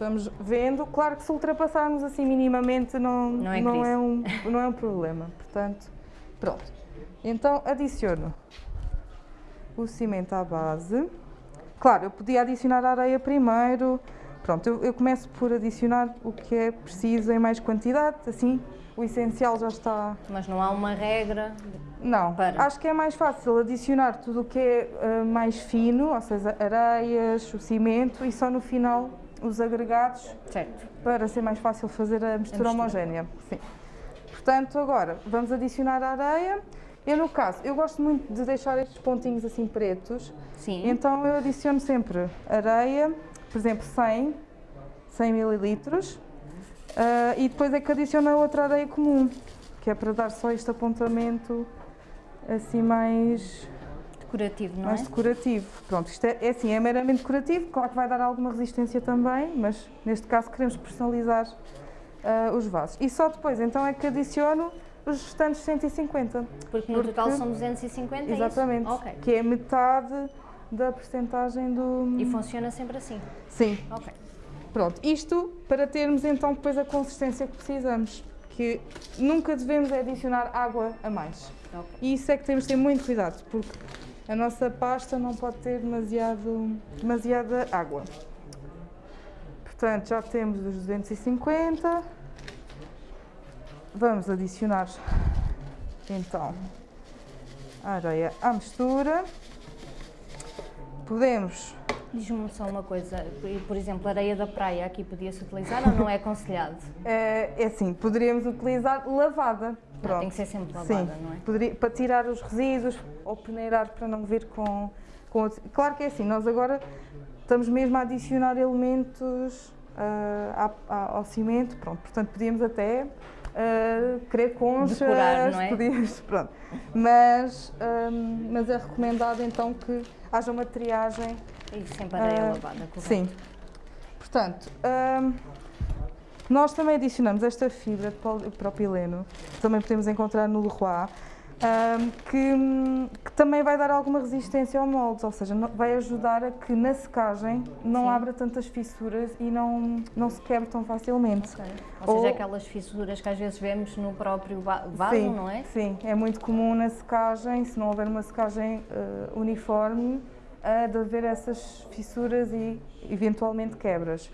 [SPEAKER 2] Vamos vendo. Claro que se ultrapassarmos assim minimamente não,
[SPEAKER 1] Não é
[SPEAKER 2] não, é um, não é um problema. Portanto, pronto. Então adiciono o cimento à base. Claro, eu podia adicionar a areia primeiro. Pronto, eu, eu começo por adicionar o que é preciso em mais quantidade, assim o essencial já está.
[SPEAKER 1] Mas não há uma regra.
[SPEAKER 2] Não,
[SPEAKER 1] Para.
[SPEAKER 2] acho que é mais fácil adicionar tudo o que é ah, mais fino, ou seja, areias, o cimento e só no final os agregados
[SPEAKER 1] Certo.
[SPEAKER 2] para ser mais fácil fazer a mistura,
[SPEAKER 1] A mistura.
[SPEAKER 2] homogénea. Sim. Portanto, agora vamos adicionar a areia. Eu, no caso, eu gosto muito de deixar estes pontinhos assim pretos,
[SPEAKER 1] Sim.
[SPEAKER 2] então eu adiciono sempre areia, por exemplo, 100, 100 mililitros, ah, e depois é que adiciono a outra areia comum, que é para dar só este apontamento assim mais,
[SPEAKER 1] Decorativo, não
[SPEAKER 2] mais
[SPEAKER 1] é?
[SPEAKER 2] decorativo. Pronto, isto é, é assim, é meramente decorativo, claro que vai dar alguma resistência também, mas neste caso queremos personalizar ah, os vasos. E só depois então é que adiciono os restantes 150.
[SPEAKER 1] Porque no total
[SPEAKER 2] porque-
[SPEAKER 1] são 250, é
[SPEAKER 2] Exatamente.
[SPEAKER 1] isso? Ok.
[SPEAKER 2] Que é metade da percentagem do.
[SPEAKER 1] E funciona sempre assim?
[SPEAKER 2] Sim,
[SPEAKER 1] Ok.
[SPEAKER 2] pronto. Isto para termos então depois a consistência que precisamos. Que nunca devemos é adicionar água a mais.
[SPEAKER 1] Ok.
[SPEAKER 2] E isso é que temos de ter muito cuidado, porque a nossa pasta não pode ter demasiado, demasiada água. Portanto, já temos os 250. Vamos adicionar então a areia à mistura. Podemos
[SPEAKER 1] Diz-me só uma coisa, por- exemplo, areia da praia aqui podia-se utilizar ou não é aconselhado?
[SPEAKER 2] É, é assim, poderíamos utilizar lavada. Pronto.
[SPEAKER 1] Tem que ser sempre lavada,
[SPEAKER 2] Sim,
[SPEAKER 1] não é?
[SPEAKER 2] poderia- para tirar os resíduos ou peneirar para não vir com, com outros- Claro que é assim, nós agora estamos mesmo a adicionar elementos ah, à- à- ao cimento, pronto, portanto podíamos até ah, querer conchas,
[SPEAKER 1] Decorar, não é?
[SPEAKER 2] podíamos, pronto. Mas, ahm, mas é recomendado então que haja uma triagem
[SPEAKER 1] E sempre areia
[SPEAKER 2] Ah,
[SPEAKER 1] lavada, correto?
[SPEAKER 2] Sim. Portanto, nós também adicionamos esta fibra de propileno, que também podemos encontrar no Leroy, que, que também vai dar alguma resistência ao molde, ou seja, vai ajudar a que na secagem não
[SPEAKER 1] Sim.
[SPEAKER 2] abra tantas fissuras e não, não se quebre tão facilmente.
[SPEAKER 1] Ok. Ou seja,
[SPEAKER 2] Ou-
[SPEAKER 1] aquelas fissuras que às vezes vemos no próprio va- vaso,
[SPEAKER 2] sim,
[SPEAKER 1] não é?
[SPEAKER 2] Sim, é muito comum na secagem, se não houver uma secagem eh, uniforme, eh, de haver essas fissuras e eventualmente quebras.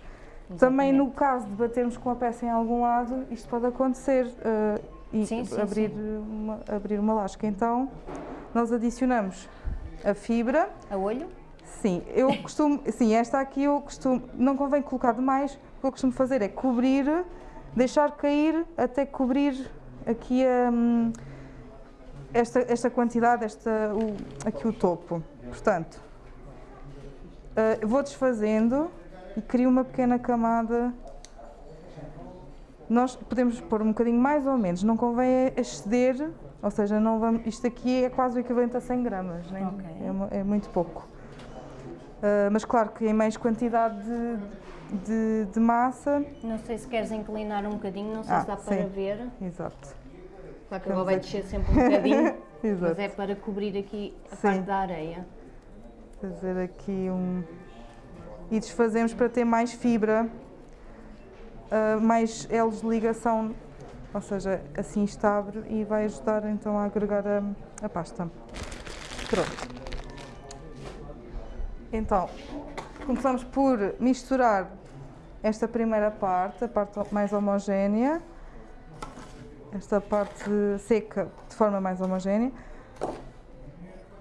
[SPEAKER 2] Também no caso de batermos com a peça em algum lado, isto pode acontecer eh, e
[SPEAKER 1] Sim, sim,
[SPEAKER 2] abrir, Uma, abrir uma lasca. Então, nós adicionamos a fibra.
[SPEAKER 1] A olho?
[SPEAKER 2] Sim, eu costumo, sim, esta aqui eu costumo, não convém colocar demais, o que eu costumo fazer é cobrir, deixar cair até cobrir aqui hum, esta, esta quantidade, esta, o, aqui o topo. Portanto, uh, vou desfazendo e crio uma pequena camada. Nós podemos pôr um bocadinho mais ou menos, não convém exceder, ou seja, não vamos, isto aqui é quase o equivalente a 100 gramas, né?
[SPEAKER 1] okay.
[SPEAKER 2] é, é, muito pouco. Uh, mas claro que em mais quantidade de, de, de, massa.
[SPEAKER 1] Não sei se queres inclinar um bocadinho, não sei ah, se dá para ver.
[SPEAKER 2] Exato.
[SPEAKER 1] Claro que agora vai descer sempre um bocadinho, mas é para cobrir aqui a sim. parte da areia.
[SPEAKER 2] Fazer aqui um. E desfazemos para ter mais fibra, uh, mais elos de ligação, ou seja, assim está abre e vai ajudar então a agregar a, a pasta. Pronto. Então, começamos por misturar esta primeira parte, a parte mais homogénea, esta parte seca de forma mais homogénea.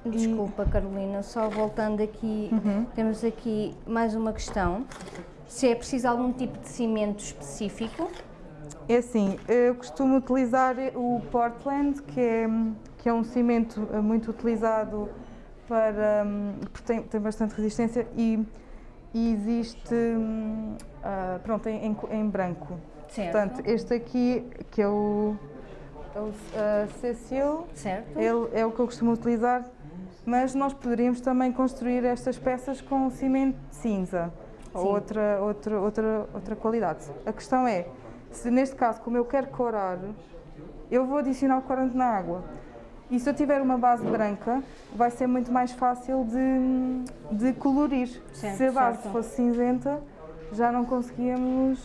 [SPEAKER 1] Desculpa. Carolina, só voltando aqui, uhum. temos aqui mais uma questão. Se é preciso algum tipo de cimento específico?
[SPEAKER 2] É assim, eu costumo utilizar o Portland, que é, que é um cimento muito utilizado para, porque tem, tem bastante resistência e, e existe uh, pronto, em, em, branco.
[SPEAKER 1] Certo.
[SPEAKER 2] Portanto, este aqui, que é o, é o uh, Cecil,
[SPEAKER 1] certo.
[SPEAKER 2] ele é o que eu costumo utilizar, mas nós poderíamos também construir estas peças com cimento cinza ou outra, outra, outra, outra qualidade. A questão é, se neste caso, como eu quero corar, eu vou adicionar o corante na água. E se eu tiver uma base branca, vai ser muito mais fácil de, de colorir.
[SPEAKER 1] Certo,
[SPEAKER 2] se a base
[SPEAKER 1] certo.
[SPEAKER 2] fosse cinzenta, já não conseguíamos.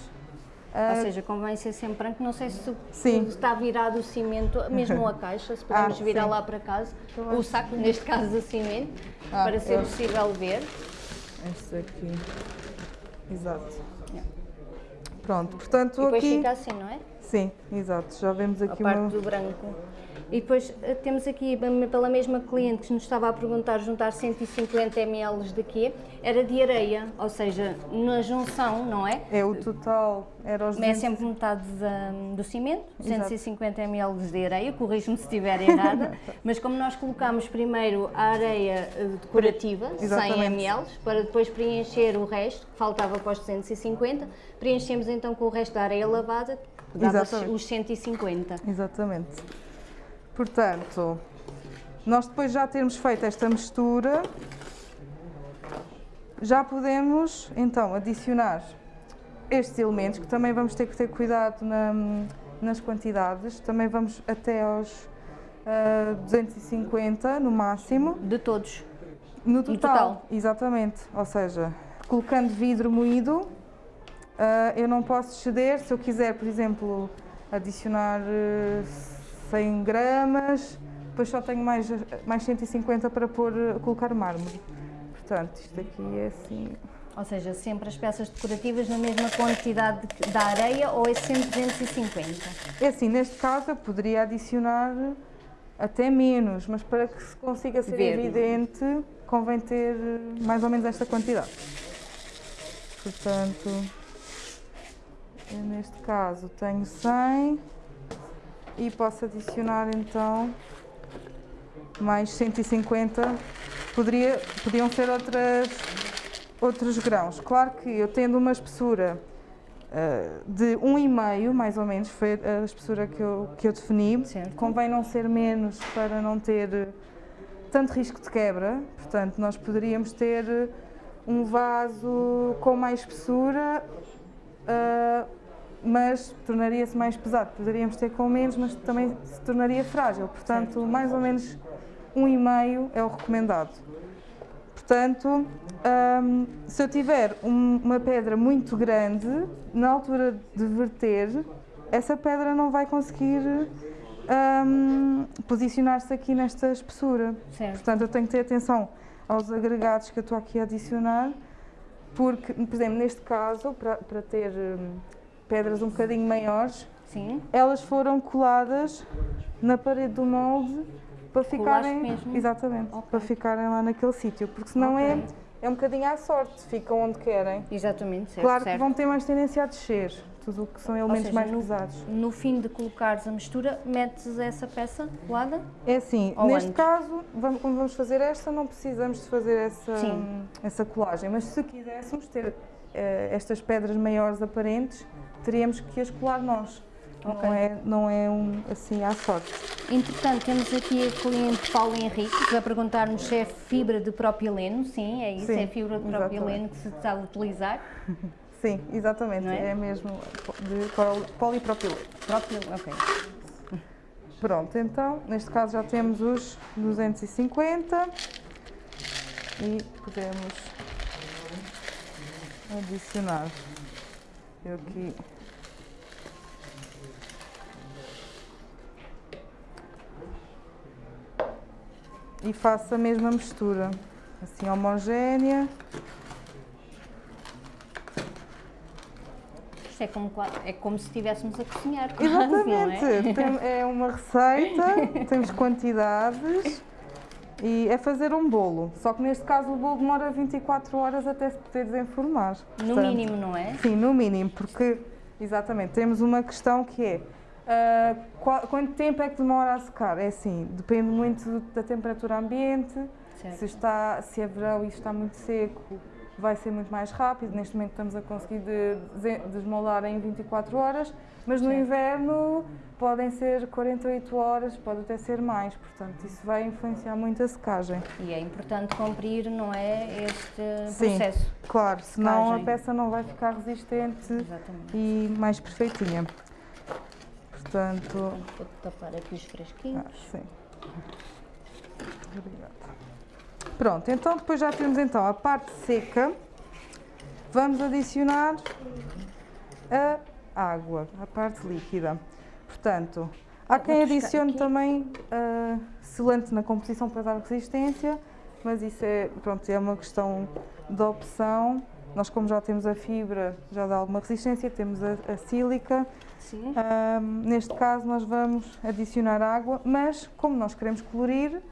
[SPEAKER 1] Uh... Ou seja, convém ser sempre branco. Não sei se sim. está virado o cimento, mesmo a caixa, se podemos ah, virar sim. lá para casa, então, o saco, neste caso, de cimento, ah, para ser eu... possível ver.
[SPEAKER 2] Este aqui. Exato. Yeah. Pronto, portanto
[SPEAKER 1] e depois
[SPEAKER 2] aqui...
[SPEAKER 1] fica assim, não é?
[SPEAKER 2] Sim, exato. Já vemos aqui
[SPEAKER 1] a parte
[SPEAKER 2] uma...
[SPEAKER 1] do branco. E depois eh, temos aqui, pela mesma cliente que nos estava a perguntar, juntar 150 ml de quê? Era de areia, ou seja, na junção, não é?
[SPEAKER 2] É, o total era os...
[SPEAKER 1] É sempre metade do cimento, 150 ml de areia, corrijo-me se estiver errada, mas como nós colocamos primeiro a areia eh, decorativa, Exatamente. 100 ml, para depois preencher o resto, que faltava para os 250, preenchemos então com o resto da areia lavada, que dava Exatamente. os 150.
[SPEAKER 2] Exatamente. Portanto, nós depois já termos feito esta mistura, já podemos então adicionar estes elementos, que também vamos ter que ter cuidado na, nas quantidades, também vamos até aos uh, ah, 250 no máximo.
[SPEAKER 1] De todos?
[SPEAKER 2] No total, total, exatamente. Ou seja, colocando vidro moído, uh, eu não posso exceder, se eu quiser, por exemplo, adicionar... Uh, 100 gramas, depois só tenho mais, mais 150 para pôr, colocar mármore. Portanto, isto aqui é assim...
[SPEAKER 1] Ou seja, sempre as peças decorativas na mesma quantidade da areia ou é sempre 250?
[SPEAKER 2] É assim, neste caso eu poderia adicionar até menos, mas para que se consiga ser Ver. evidente, convém ter mais ou menos esta quantidade. Portanto, neste caso tenho 100 e posso adicionar então mais 150, Poderia, podiam ser outras, outros grãos. Claro que eu tendo uma espessura uh, de 1,5 mais ou menos, foi a espessura que eu, que eu defini,
[SPEAKER 1] certo.
[SPEAKER 2] convém não ser menos para não ter tanto risco de quebra, portanto nós poderíamos ter um vaso com mais espessura, uh, mas tornaria-se mais pesado. Poderíamos ter com menos, mas também se tornaria frágil. Portanto, certo. mais ou menos um e meio é o recomendado. Portanto, um, se eu tiver um, uma pedra muito grande, na altura de verter, essa pedra não vai conseguir um, posicionar-se aqui nesta espessura.
[SPEAKER 1] Certo.
[SPEAKER 2] Portanto, eu tenho que ter atenção aos agregados que eu estou aqui a adicionar, porque, por exemplo, neste caso, para, para ter hum, pedras um bocadinho maiores,
[SPEAKER 1] Sim.
[SPEAKER 2] elas foram coladas na parede do molde para ficarem,
[SPEAKER 1] mesmo?
[SPEAKER 2] exatamente,
[SPEAKER 1] Ok.
[SPEAKER 2] para ficarem lá naquele sítio, porque senão é,
[SPEAKER 1] Ok.
[SPEAKER 2] é um bocadinho à sorte, ficam onde querem.
[SPEAKER 1] Exatamente, certo.
[SPEAKER 2] claro
[SPEAKER 1] certo.
[SPEAKER 2] que vão ter mais tendência a descer, tudo o que são elementos
[SPEAKER 1] seja,
[SPEAKER 2] mais
[SPEAKER 1] no-
[SPEAKER 2] pesados.
[SPEAKER 1] No fim de colocares a mistura, metes essa peça colada?
[SPEAKER 2] É assim,
[SPEAKER 1] Ou
[SPEAKER 2] neste
[SPEAKER 1] antes?
[SPEAKER 2] caso, vamos, como vamos fazer esta, não precisamos de fazer essa,
[SPEAKER 1] Sim.
[SPEAKER 2] essa colagem, mas se quiséssemos ter eh, estas pedras maiores aparentes, teríamos que as colar nós.
[SPEAKER 1] Ok.
[SPEAKER 2] Não é, não é um, assim à sorte.
[SPEAKER 1] Entretanto, temos aqui a cliente Paulo Henrique que vai perguntar-nos se é fibra de propileno. Sim, é isso,
[SPEAKER 2] Sim,
[SPEAKER 1] é fibra de
[SPEAKER 2] exatamente.
[SPEAKER 1] propileno que se está a utilizar.
[SPEAKER 2] Sim, exatamente,
[SPEAKER 1] é?
[SPEAKER 2] é? mesmo de poli- polipropileno.
[SPEAKER 1] Propileno, ok.
[SPEAKER 2] Pronto, então, neste caso já temos os 250 e podemos adicionar. Eu aqui. E faço a mesma mistura, assim homogénea.
[SPEAKER 1] Isto é como, é como se estivéssemos a cozinhar. não
[SPEAKER 2] Exatamente,
[SPEAKER 1] é?
[SPEAKER 2] Tem- é uma receita, temos quantidades e é fazer um bolo. Só que neste caso o bolo demora 24 horas até se poder desenformar.
[SPEAKER 1] No
[SPEAKER 2] Portanto,
[SPEAKER 1] mínimo, não é?
[SPEAKER 2] Sim, no mínimo, porque exatamente temos uma questão que é ah, qual- quanto tempo é que demora a secar? É assim, depende muito da temperatura ambiente, se, está, se é verão e está muito seco, vai ser muito mais rápido. Neste momento estamos a conseguir de- de- desmoldar em 24 horas, mas no
[SPEAKER 1] Certo.
[SPEAKER 2] inverno podem ser 48 horas, pode até ser mais. Portanto, isso vai influenciar muito a secagem.
[SPEAKER 1] E é importante cumprir, não é? Este
[SPEAKER 2] Sim.
[SPEAKER 1] processo.
[SPEAKER 2] Claro, senão a peça não vai ficar resistente
[SPEAKER 1] Exatamente.
[SPEAKER 2] e mais perfeitinha. Portanto,
[SPEAKER 1] Vou tapar aqui os fresquinhos.
[SPEAKER 2] ah, sim. Obrigada. Pronto, então depois já temos então a parte seca. Vamos adicionar a água, a parte líquida. Portanto, há quem adicione também ah, selante na composição para dar resistência, mas isso é, pronto, é uma questão de opção. Nós, como já temos a fibra, já dá alguma resistência, temos a, a sílica.
[SPEAKER 1] Sim.
[SPEAKER 2] Neste caso, nós vamos adicionar água, mas como nós queremos colorir,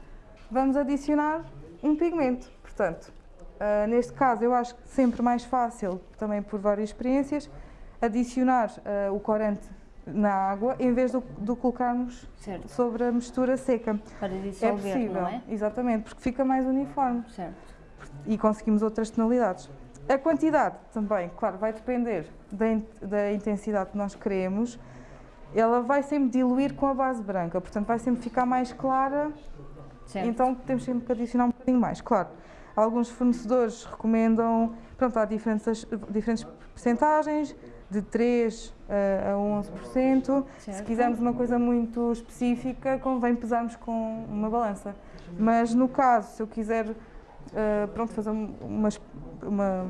[SPEAKER 2] vamos adicionar um pigmento. Portanto, ah, neste caso, eu acho que sempre mais fácil, também por várias experiências, adicionar ah, o corante na água em vez de, colocarmos
[SPEAKER 1] Certo.
[SPEAKER 2] sobre a mistura seca.
[SPEAKER 1] Para
[SPEAKER 2] É
[SPEAKER 1] dissolver,
[SPEAKER 2] possível,
[SPEAKER 1] não é?
[SPEAKER 2] exatamente, porque fica mais uniforme
[SPEAKER 1] Certo.
[SPEAKER 2] e conseguimos outras tonalidades. A quantidade também, claro, vai depender da, in- da intensidade que nós queremos. Ela vai sempre diluir com a base branca, portanto vai sempre ficar mais clara,
[SPEAKER 1] certo.
[SPEAKER 2] então temos sempre que adicionar um bocadinho mais. Claro, alguns fornecedores recomendam, pronto, há diferentes, diferentes percentagens, de 3 a a 11%. Se
[SPEAKER 1] Certo.
[SPEAKER 2] quisermos uma coisa muito específica, convém pesarmos com uma balança. Mas no caso, se eu quiser eh, pronto, fazer um- uma, uma,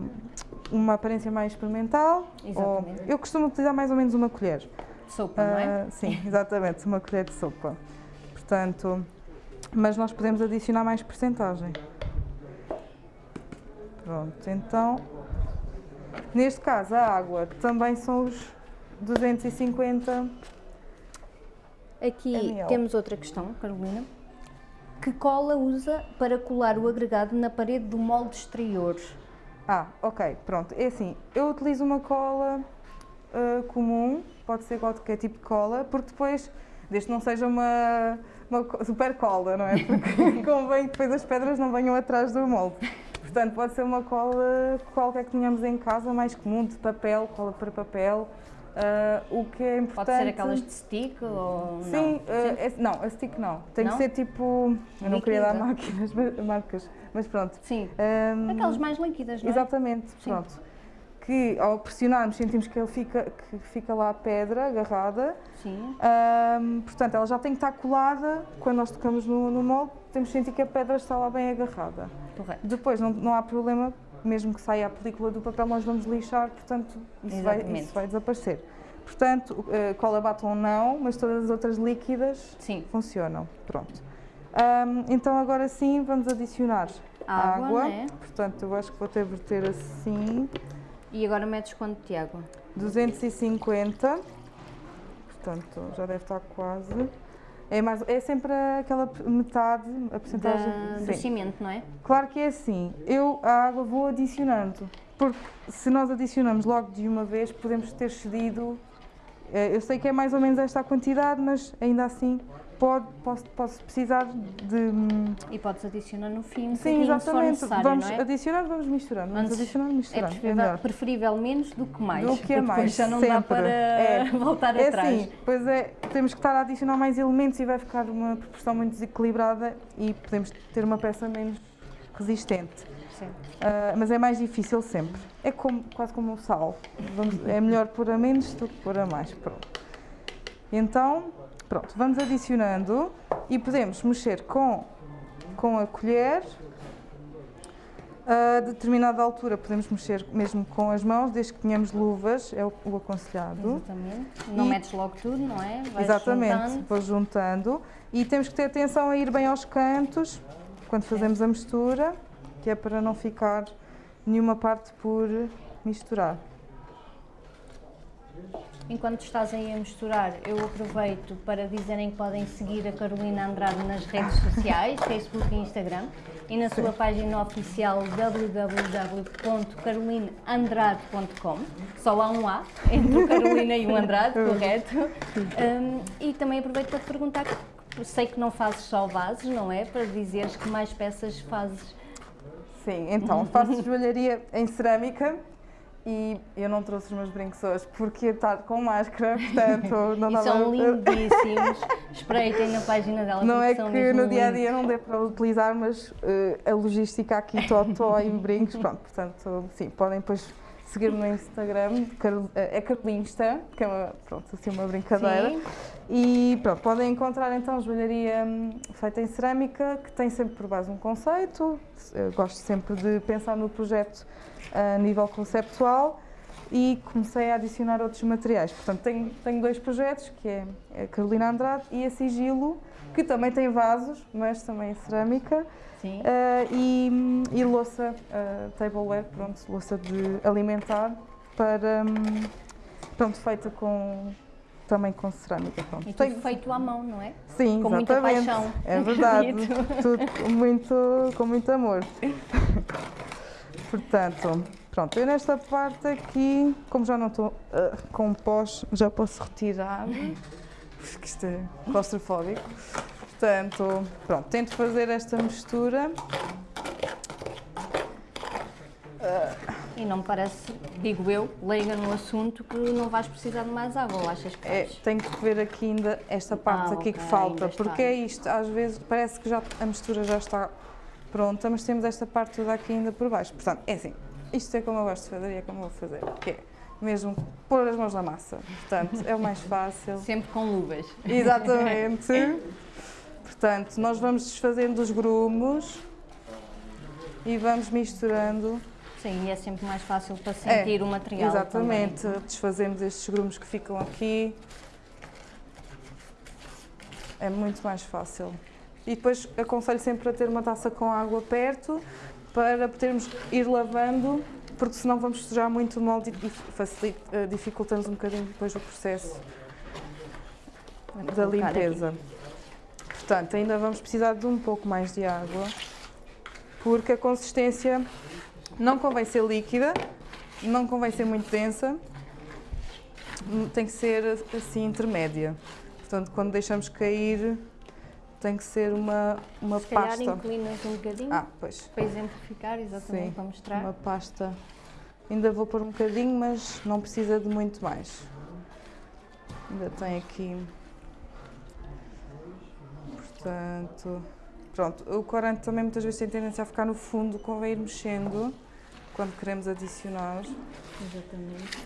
[SPEAKER 2] uma aparência mais experimental, ou- eu costumo utilizar mais ou menos uma colher.
[SPEAKER 1] Sopa, não é?
[SPEAKER 2] Ah, sim, exatamente, uma colher de sopa. Portanto, mas nós podemos adicionar mais porcentagem. Pronto, então, neste caso a água também são os 250
[SPEAKER 1] Aqui
[SPEAKER 2] ml.
[SPEAKER 1] temos outra questão, Carolina. Que cola usa para colar o agregado na parede do molde exterior?
[SPEAKER 2] Ah, ok, pronto. É assim, eu utilizo uma cola ah, comum, pode ser qualquer tipo de cola, porque depois, desde que não seja uma, uma super cola, não é? Porque convém que depois as pedras não venham atrás do molde. Portanto, pode ser uma cola qualquer que tenhamos em casa, mais comum, de papel, cola para papel. Ah, o que é importante...
[SPEAKER 1] Pode ser aquelas de stick ou
[SPEAKER 2] Sim,
[SPEAKER 1] não?
[SPEAKER 2] ah, é- não, a stick não. Tem
[SPEAKER 1] Não?
[SPEAKER 2] que ser tipo... Eu não queria dar máquinas, marcas, mas pronto.
[SPEAKER 1] Sim.
[SPEAKER 2] Ahm,
[SPEAKER 1] Aquelas mais líquidas, não é?
[SPEAKER 2] Exatamente,
[SPEAKER 1] Sim.
[SPEAKER 2] pronto. Que ao pressionarmos sentimos que ele fica, que fica lá a pedra agarrada.
[SPEAKER 1] Sim.
[SPEAKER 2] Ahm, portanto, ela já tem que estar colada. Quando nós tocamos no, no molde, temos que sentir que a pedra está lá bem agarrada.
[SPEAKER 1] Correto.
[SPEAKER 2] Depois não, não há problema, mesmo que saia a película do papel, nós vamos lixar, portanto, isso, vai, isso vai desaparecer. Portanto, eh, cola batom não, mas todas as outras líquidas
[SPEAKER 1] Sim.
[SPEAKER 2] funcionam. Pronto. Ahm, então agora sim vamos adicionar
[SPEAKER 1] Água,
[SPEAKER 2] água.
[SPEAKER 1] né?
[SPEAKER 2] Portanto, eu acho que vou até verter assim.
[SPEAKER 1] E agora metes quanto de água?
[SPEAKER 2] 250. Portanto, já deve estar quase. É, mais, é sempre aquela metade, a porcentagem.
[SPEAKER 1] do cimento, não é?
[SPEAKER 2] Claro que é assim, eu a água vou adicionando, porque se nós adicionamos logo de uma vez, podemos ter cedido, eh, eu sei que é mais ou menos esta a quantidade, mas ainda assim pode, posso, posso precisar de...
[SPEAKER 1] E podes adicionar no fim,
[SPEAKER 2] Sim,
[SPEAKER 1] bocadinho, se for
[SPEAKER 2] exatamente, vamos
[SPEAKER 1] é?
[SPEAKER 2] adicionando, vamos misturando, vamos
[SPEAKER 1] Antes É
[SPEAKER 2] misturando, é
[SPEAKER 1] preferível,
[SPEAKER 2] melhor.
[SPEAKER 1] preferível menos do que mais.
[SPEAKER 2] Do que é mais,
[SPEAKER 1] já não dá
[SPEAKER 2] sempre.
[SPEAKER 1] para
[SPEAKER 2] É.
[SPEAKER 1] voltar
[SPEAKER 2] É
[SPEAKER 1] atrás.
[SPEAKER 2] assim, pois é, temos que estar a adicionar mais elementos e vai ficar uma proporção muito desequilibrada e podemos ter uma peça menos resistente. Ah, mas é mais difícil sempre. É como, quase como o sal. Vamos- é melhor pôr a menos do que pôr a mais. Pronto. Então, pronto, vamos adicionando e podemos mexer com, com a colher. A determinada altura podemos mexer mesmo com as mãos, desde que tenhamos luvas, é o, o aconselhado.
[SPEAKER 1] Exatamente. Não
[SPEAKER 2] E-
[SPEAKER 1] metes logo tudo, não é? Vais
[SPEAKER 2] Exatamente,
[SPEAKER 1] juntando.
[SPEAKER 2] vou juntando. E temos que ter atenção a ir bem aos cantos quando fazemos a mistura, que é para não ficar nenhuma parte por misturar.
[SPEAKER 1] Enquanto estás aí a misturar, eu aproveito para dizerem que podem seguir a Carolina Andrade nas redes sociais, Facebook e Instagram, e na sua página oficial www.carolineandrade.com. Só há um A entre o Carolina e o Andrade, correto? Um, e também aproveito para te perguntar, que sei que não fazes só vasos, não é? Para dizeres que mais peças fazes.
[SPEAKER 2] Sim, então faço joalharia em cerâmica e eu não trouxe os meus brincos hoje porque estar com máscara, portanto não dava-
[SPEAKER 1] são lindíssimos. Espreitem na página dela.
[SPEAKER 2] Não é que no dia a dia não dê para utilizar, mas eh, a logística aqui, totó e brincos, pronto, portanto, sim, podem depois seguir-me no Instagram, eh, é Carolinsta, que é uma, pronto, assim uma brincadeira.
[SPEAKER 1] Sim.
[SPEAKER 2] E pronto, podem encontrar então joalharia hum, feita em cerâmica, que tem sempre por base um conceito. Eu gosto sempre de pensar no projeto a nível conceptual e comecei a adicionar outros materiais. Portanto, tenho, tenho dois projetos, que é a Carolina Andrade e a Sigilo, que também tem vasos, mas também em cerâmica.
[SPEAKER 1] Sim.
[SPEAKER 2] Ah, e, e louça, ah, tableware, pronto, louça de alimentar, para, hum, pronto, feita com, também com cerâmica. Pronto.
[SPEAKER 1] E
[SPEAKER 2] Tenho-
[SPEAKER 1] tudo feito à mão, não é?
[SPEAKER 2] Sim,
[SPEAKER 1] com muita
[SPEAKER 2] exatamente.
[SPEAKER 1] paixão.
[SPEAKER 2] É verdade, tudo com muito, com muito amor. Portanto, pronto, eu nesta parte aqui, como já não estou ah, com pós, já posso retirar, porque isto é claustrofóbico. Portanto, pronto, tento fazer esta mistura.
[SPEAKER 1] E não me parece, digo eu, leiga no assunto, que não vais precisar de mais água, ou achas que
[SPEAKER 2] É,
[SPEAKER 1] vais?
[SPEAKER 2] tenho que ver aqui ainda esta parte
[SPEAKER 1] Ah,
[SPEAKER 2] aqui
[SPEAKER 1] ok,
[SPEAKER 2] que falta, porque é isto, às vezes parece que já, a mistura já está pronta, mas temos esta parte toda aqui ainda por baixo. Portanto, é assim, isto é como eu gosto de fazer e é como eu vou fazer, que é mesmo pôr as mãos na massa. Portanto, é o mais fácil.
[SPEAKER 1] Sempre com luvas.
[SPEAKER 2] Exatamente. Portanto, nós vamos desfazendo os grumos e vamos misturando.
[SPEAKER 1] Sim, e é sempre mais fácil para sentir o material.
[SPEAKER 2] Exatamente, desfazemos estes grumos que ficam aqui. É muito mais fácil. E depois aconselho sempre a ter uma taça com água perto para podermos ir lavando, porque senão vamos sujar muito o molde e eh, dificultamos um bocadinho depois o processo
[SPEAKER 1] também.
[SPEAKER 2] Da
[SPEAKER 1] colocar aqui.
[SPEAKER 2] limpeza. Portanto, ainda vamos precisar de um pouco mais de água, porque a consistência não convém ser líquida, não convém ser muito densa, tem que ser assim intermédia. Portanto, quando deixamos cair, tem que ser uma, uma
[SPEAKER 1] Se calhar
[SPEAKER 2] pasta.
[SPEAKER 1] inclinas um bocadinho,
[SPEAKER 2] Ah, pois,
[SPEAKER 1] para exemplificar, exatamente,
[SPEAKER 2] Sim,
[SPEAKER 1] para mostrar.
[SPEAKER 2] uma pasta. Ainda vou pôr um bocadinho, mas não precisa de muito mais. Ainda tem aqui. Portanto, pronto. O corante também muitas vezes tem tendência a ficar no fundo, convém ir mexendo quando queremos adicionar.
[SPEAKER 1] Exatamente.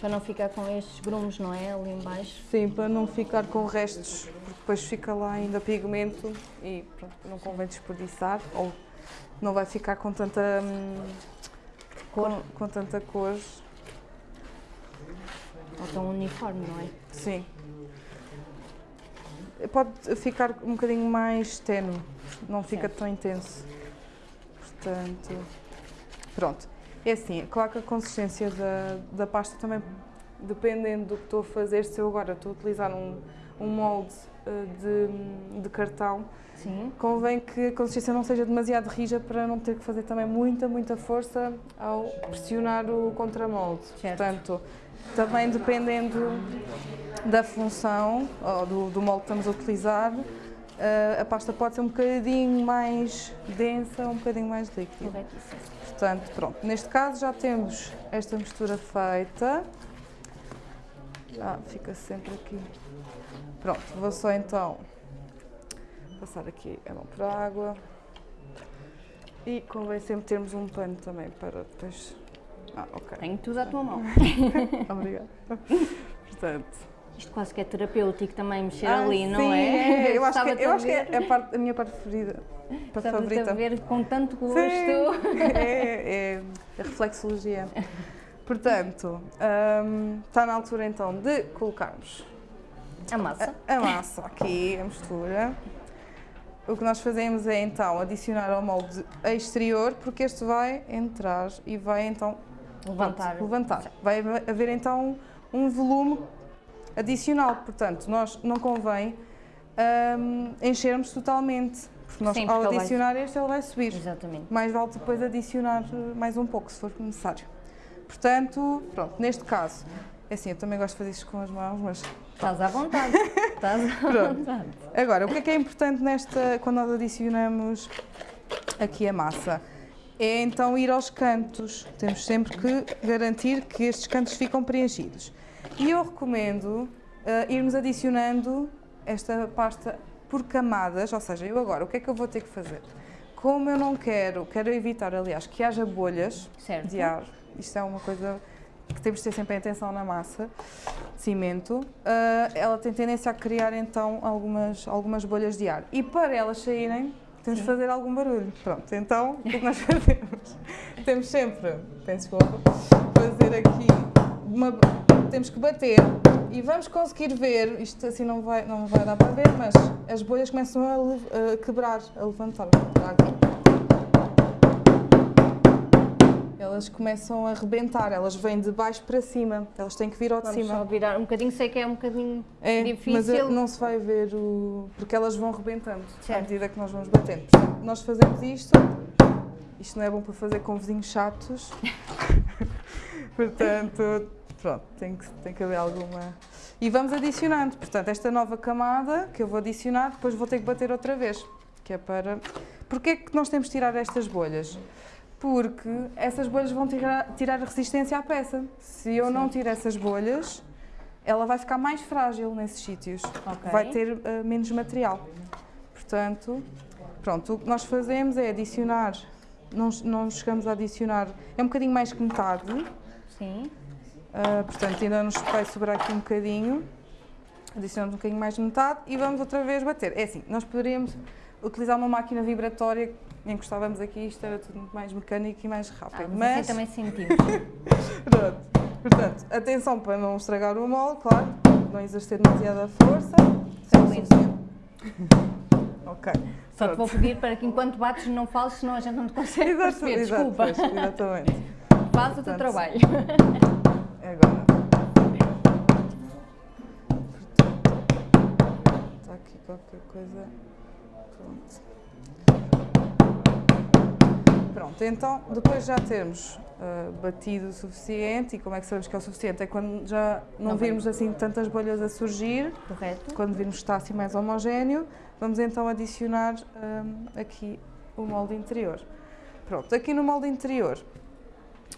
[SPEAKER 1] Para não ficar com estes grumos, não é? Ali em baixo.
[SPEAKER 2] Sim, para não ficar com restos, porque depois fica lá ainda pigmento e pronto, não convém desperdiçar ou não vai ficar com tanta hum, com, com tanta cor.
[SPEAKER 1] Ou tão uniforme, não é?
[SPEAKER 2] Sim. Pode ficar um bocadinho mais tenue, não fica
[SPEAKER 1] Certo.
[SPEAKER 2] tão intenso. Portanto, pronto. É assim, claro que a consistência da, da pasta também, dependendo do que estou a fazer, se eu agora estou a utilizar um, um molde uh, de, de cartão,
[SPEAKER 1] Sim.
[SPEAKER 2] convém que a consistência não seja demasiado rija para não ter que fazer também muita, muita força ao pressionar o contramolde.
[SPEAKER 1] Certo.
[SPEAKER 2] Portanto, também dependendo da função ou do, do molde que estamos a utilizar, uh, a pasta pode ser um bocadinho mais densa, um bocadinho mais líquida.
[SPEAKER 1] Corretíssimo.
[SPEAKER 2] Portanto, pronto, neste caso já temos esta mistura feita. Ah, fica sempre aqui. Pronto, vou só então passar aqui a mão por água. E convém sempre termos um pano também para depois. Ah, ok.
[SPEAKER 1] Tenho tudo à tua mão.
[SPEAKER 2] Obrigada. Portanto.
[SPEAKER 1] Isto quase que é terapêutico também mexer
[SPEAKER 2] ah,
[SPEAKER 1] ali, não
[SPEAKER 2] sim,
[SPEAKER 1] é?
[SPEAKER 2] Eu acho que, eu
[SPEAKER 1] a
[SPEAKER 2] acho que é a, parte, a minha parte preferida.
[SPEAKER 1] Estava-te
[SPEAKER 2] favorita.
[SPEAKER 1] a ver com tanto gosto.
[SPEAKER 2] Sim, é, é a reflexologia. Portanto, hum, está na altura então de colocarmos
[SPEAKER 1] A massa.
[SPEAKER 2] a, a massa aqui, a mistura. O que nós fazemos é então adicionar ao molde exterior, porque este vai entrar e vai então
[SPEAKER 1] Levantar.
[SPEAKER 2] levantar. Vai haver então um volume adicional, portanto, nós não convém hum, enchermos totalmente, porque nós
[SPEAKER 1] Sim,
[SPEAKER 2] ao
[SPEAKER 1] porque vai-
[SPEAKER 2] adicionar este ele vai subir.
[SPEAKER 1] Exatamente.
[SPEAKER 2] Mais vale depois adicionar mais um pouco, se for necessário. Portanto, pronto, neste caso, é assim, eu também gosto de fazer isto com as mãos, mas
[SPEAKER 1] Estás à vontade. Estás à vontade.
[SPEAKER 2] Agora, o que é que é importante nesta, quando nós adicionamos aqui a massa? É então ir aos cantos. Temos sempre que garantir que estes cantos ficam preenchidos. E eu recomendo eh, irmos adicionando esta pasta por camadas, ou seja, eu agora, o que é que eu vou ter que fazer? Como eu não quero, quero evitar, aliás, que haja bolhas
[SPEAKER 1] Certo.
[SPEAKER 2] de ar, isto é uma coisa que temos de ter sempre atenção na massa de cimento, ah, ela tem tendência a criar então algumas, algumas bolhas de ar. E para elas saírem, temos de fazer algum barulho. Pronto, então o que nós fazemos? temos sempre, peço desculpa, fazer aqui uma. Temos que bater e vamos conseguir ver, isto assim não vai, não vai dar para ver, mas as bolhas começam a, a quebrar, a levantar. Elas começam a rebentar, elas vêm de baixo para cima, elas têm que vir ao de
[SPEAKER 1] Vamos
[SPEAKER 2] cima.
[SPEAKER 1] só virar um bocadinho, sei que é um bocadinho
[SPEAKER 2] É,
[SPEAKER 1] difícil.
[SPEAKER 2] mas eh, não se vai ver o. porque elas vão rebentando à
[SPEAKER 1] Certo.
[SPEAKER 2] medida que nós vamos batendo. Portanto, nós fazemos isto, isto não é bom para fazer com vizinhos chatos, portanto, pronto, tem que, tem que haver alguma. E vamos adicionando, portanto, esta nova camada que eu vou adicionar, depois vou ter que bater outra vez, que é para. Porquê é que nós temos de tirar estas bolhas? Porque essas bolhas vão tirar, tirar a resistência à peça. Se eu não tirar essas bolhas, ela vai ficar mais frágil nesses sítios.
[SPEAKER 1] Ok.
[SPEAKER 2] Vai ter eh, menos material. Portanto, pronto, o que nós fazemos é adicionar, não, não chegamos a adicionar, é um bocadinho mais que metade,
[SPEAKER 1] Sim.
[SPEAKER 2] Ah, portanto ainda nos vai sobrar aqui um bocadinho. Adicionamos um bocadinho mais de metade e vamos outra vez bater. É assim, nós poderíamos utilizar uma máquina vibratória, encostávamos aqui, isto era tudo muito mais mecânico e mais
[SPEAKER 1] Ah,
[SPEAKER 2] rápido.
[SPEAKER 1] mas,
[SPEAKER 2] mas
[SPEAKER 1] assim também sentimos.
[SPEAKER 2] Pronto. Portanto, atenção para não estragar o molde, claro, não exercer demasiada força. Ok.
[SPEAKER 1] Só te vou pedir para que enquanto bates não fales, senão a gente não te consegue
[SPEAKER 2] Exato,
[SPEAKER 1] perceber.
[SPEAKER 2] exato,
[SPEAKER 1] Desculpa.
[SPEAKER 2] pois, exatamente.
[SPEAKER 1] Faz o teu
[SPEAKER 2] Portanto,
[SPEAKER 1] trabalho.
[SPEAKER 2] Agora. Está aqui qualquer coisa. Pronto. Pronto, então, depois já termos ah, batido o suficiente, e como é que sabemos que é o suficiente? É quando já não,
[SPEAKER 1] Não vem.
[SPEAKER 2] virmos assim tantas bolhas a surgir,
[SPEAKER 1] Correto?
[SPEAKER 2] quando virmos que está assim mais homogéneo, vamos então adicionar hum, aqui o molde interior. Pronto, aqui no molde interior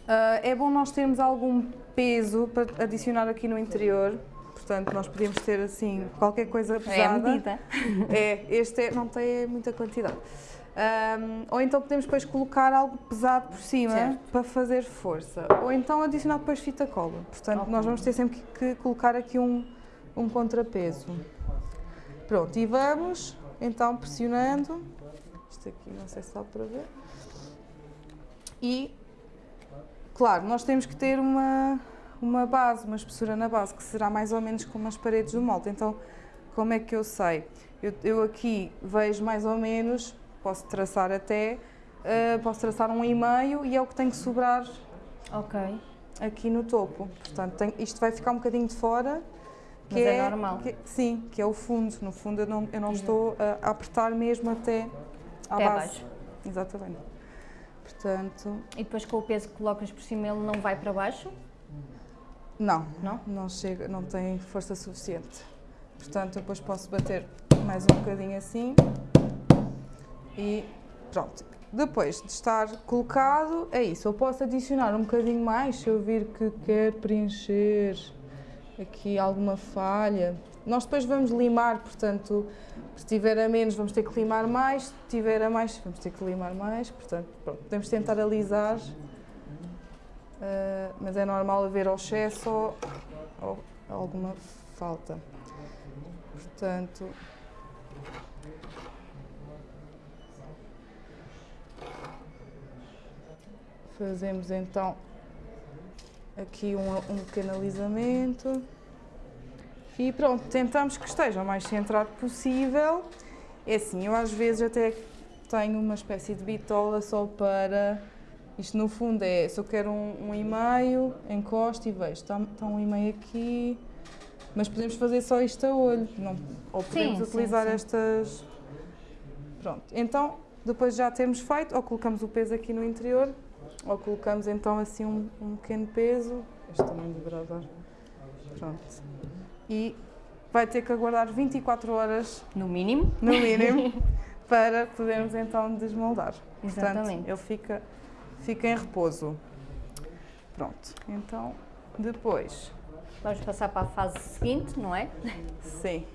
[SPEAKER 2] ah, é bom nós termos algum peso para adicionar aqui no interior. Portanto, nós podemos ter assim qualquer coisa pesada.
[SPEAKER 1] É a medida.
[SPEAKER 2] É, este é- não tem muita quantidade. Ahm, ou então podemos depois colocar algo pesado por cima
[SPEAKER 1] Certo.
[SPEAKER 2] para fazer força. Ou então adicionar depois fita cola. Portanto,
[SPEAKER 1] Ok.
[SPEAKER 2] nós vamos ter sempre que, que colocar aqui um, um contrapeso. Pronto, e vamos então pressionando. Isto aqui não sei se dá para ver. E, claro, nós temos que ter uma, uma base, uma espessura na base, que será mais ou menos como as paredes do molde. Então, como é que eu sei? Eu, eu aqui vejo mais ou menos, posso traçar até, eh, posso traçar um e meio e é o que tem que sobrar
[SPEAKER 1] Ok.
[SPEAKER 2] aqui no topo. Portanto, tem- isto vai ficar um bocadinho de fora
[SPEAKER 1] Mas é normal.
[SPEAKER 2] que- sim, que é o fundo. No fundo eu não, eu não estou a, a apertar mesmo até à
[SPEAKER 1] Até
[SPEAKER 2] base.
[SPEAKER 1] abaixo.
[SPEAKER 2] Exatamente. Portanto,
[SPEAKER 1] E depois com o peso que colocas por cima ele não vai para baixo?
[SPEAKER 2] não,
[SPEAKER 1] Não?
[SPEAKER 2] não chega, não tem força suficiente. Portanto, eu depois posso bater mais um bocadinho assim e pronto. Depois de estar colocado, é isso. Eu posso adicionar um bocadinho mais se eu vir que quer preencher aqui alguma falha. Nós depois vamos limar, portanto, se tiver a menos vamos ter que limar mais, se tiver a mais vamos ter que limar mais, portanto, pronto, podemos tentar alisar, ah, mas é normal haver ou excesso ou, ou alguma falta. Portanto, fazemos então aqui um, um pequeno alisamento e pronto, tentamos que esteja o mais centrado possível. É assim, eu às vezes até tenho uma espécie de bitola só para. Isto no fundo é, se eu quero um, um e-mail, encosto e vejo, está, está um e-mail aqui, mas podemos fazer só isto a olho, não, ou podemos
[SPEAKER 1] sim,
[SPEAKER 2] utilizar
[SPEAKER 1] sim.
[SPEAKER 2] estas. Pronto, então depois já temos feito, ou colocamos o peso aqui no interior, ou colocamos então assim um, um pequeno peso, este também deverá dar. Pronto. E vai ter que aguardar 24 horas,
[SPEAKER 1] No mínimo.
[SPEAKER 2] no mínimo, para podermos então desmoldar.
[SPEAKER 1] Exatamente.
[SPEAKER 2] Portanto, ele fica, fica em repouso. Pronto, então depois,
[SPEAKER 1] Vamos passar para a fase seguinte, não é?
[SPEAKER 2] sim,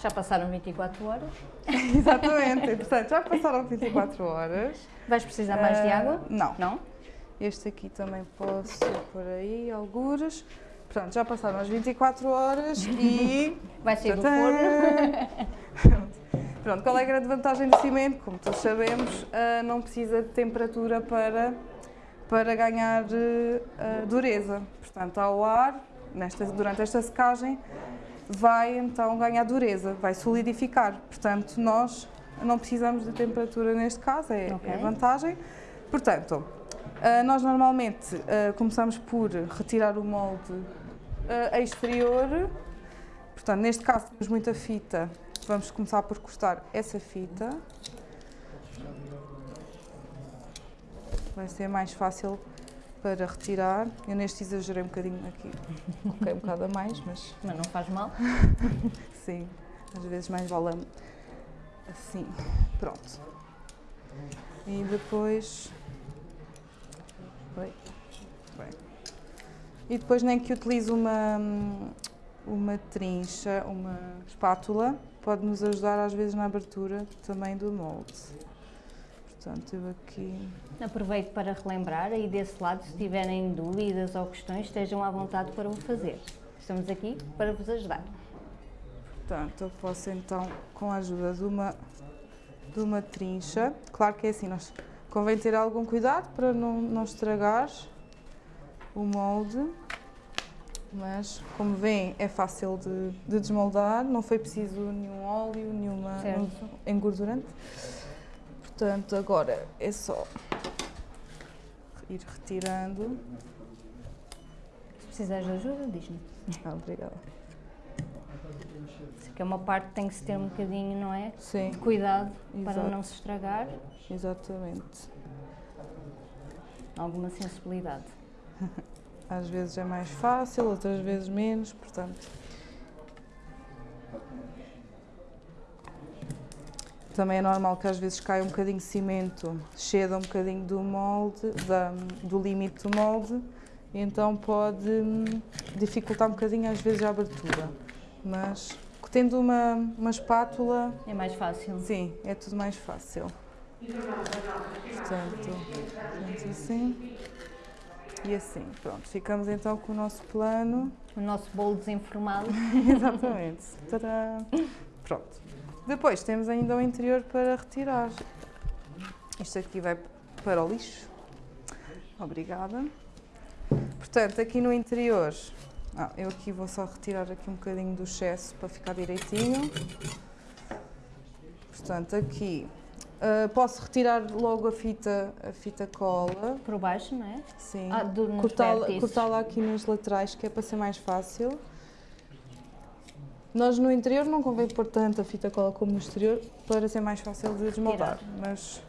[SPEAKER 1] Já passaram 24 horas.
[SPEAKER 2] exatamente. Portanto, já passaram 24 horas.
[SPEAKER 1] Vais precisar mais de
[SPEAKER 2] Ah,
[SPEAKER 1] água?
[SPEAKER 2] Não.
[SPEAKER 1] Não?
[SPEAKER 2] Este aqui também posso por aí, algures. Pronto, já passaram as 24 horas e.
[SPEAKER 1] Vai sair do forno.
[SPEAKER 2] Pronto, qual é a grande vantagem do cimento? Como todos sabemos, ah, não precisa de temperatura para, para ganhar ah, dureza. Portanto, ao ar, nesta, durante esta secagem, vai então ganhar dureza, vai solidificar. Portanto, nós não precisamos de temperatura neste caso, é,
[SPEAKER 1] Ok.
[SPEAKER 2] é a vantagem. Portanto, ah, nós normalmente ah, começamos por retirar o molde ah, exterior. Portanto, neste caso temos muita fita, vamos começar por cortar essa fita. Vai ser mais fácil para retirar. Eu neste exagerei um bocadinho aqui, coloquei um bocado a mais, mas
[SPEAKER 1] Mas não faz mal.
[SPEAKER 2] sim, às vezes mais vale assim. Pronto. E depois. Oi. Bem. E depois nem que utilize uma, uma trincha, uma espátula, pode nos ajudar às vezes na abertura também do molde. Portanto, eu aqui.
[SPEAKER 1] Aproveito para relembrar aí desse lado, se tiverem dúvidas ou questões, estejam à vontade para o fazer. Estamos aqui para vos ajudar.
[SPEAKER 2] Portanto, eu posso então, com a ajuda de uma, de uma trincha, claro que é assim, nós convém ter algum cuidado para não, não estragar o molde, mas como veem é fácil de, de desmoldar, não foi preciso nenhum óleo, nenhuma
[SPEAKER 1] Certo.
[SPEAKER 2] engordurante. Portanto, agora é só ir retirando.
[SPEAKER 1] Se precisares de ajuda, diz-me.
[SPEAKER 2] Ah, obrigada.
[SPEAKER 1] Que é uma parte que tem que se ter um bocadinho, não é?
[SPEAKER 2] Sim,
[SPEAKER 1] De cuidado para
[SPEAKER 2] Exato.
[SPEAKER 1] não se estragar.
[SPEAKER 2] exatamente.
[SPEAKER 1] Alguma sensibilidade.
[SPEAKER 2] Às vezes é mais fácil, outras vezes menos, portanto. Também é normal que às vezes caia um bocadinho de cimento, ceda um bocadinho do molde, da- do limite do molde, então pode hum, dificultar um bocadinho às vezes a abertura. Mas tendo uma, uma espátula,
[SPEAKER 1] É mais fácil.
[SPEAKER 2] sim, é tudo mais fácil. Portanto, assim. E assim, pronto, ficamos então com o nosso plano.
[SPEAKER 1] O nosso bolo desenformado.
[SPEAKER 2] Exatamente. Tadã! Pronto. Depois temos ainda o interior para retirar. Isto aqui vai para o lixo. Obrigada. Portanto, aqui no interior, ah, eu aqui vou só retirar aqui um bocadinho do excesso para ficar direitinho. Portanto, aqui ah, posso retirar logo a fita, a fita cola.
[SPEAKER 1] Por baixo, não é?
[SPEAKER 2] Sim.
[SPEAKER 1] Ah, nos
[SPEAKER 2] Cortá-la cortá-la aqui nas laterais, que é para ser mais fácil. Nós no interior não convém pôr tanta fita cola como no exterior para ser mais fácil de desmoldar, mas...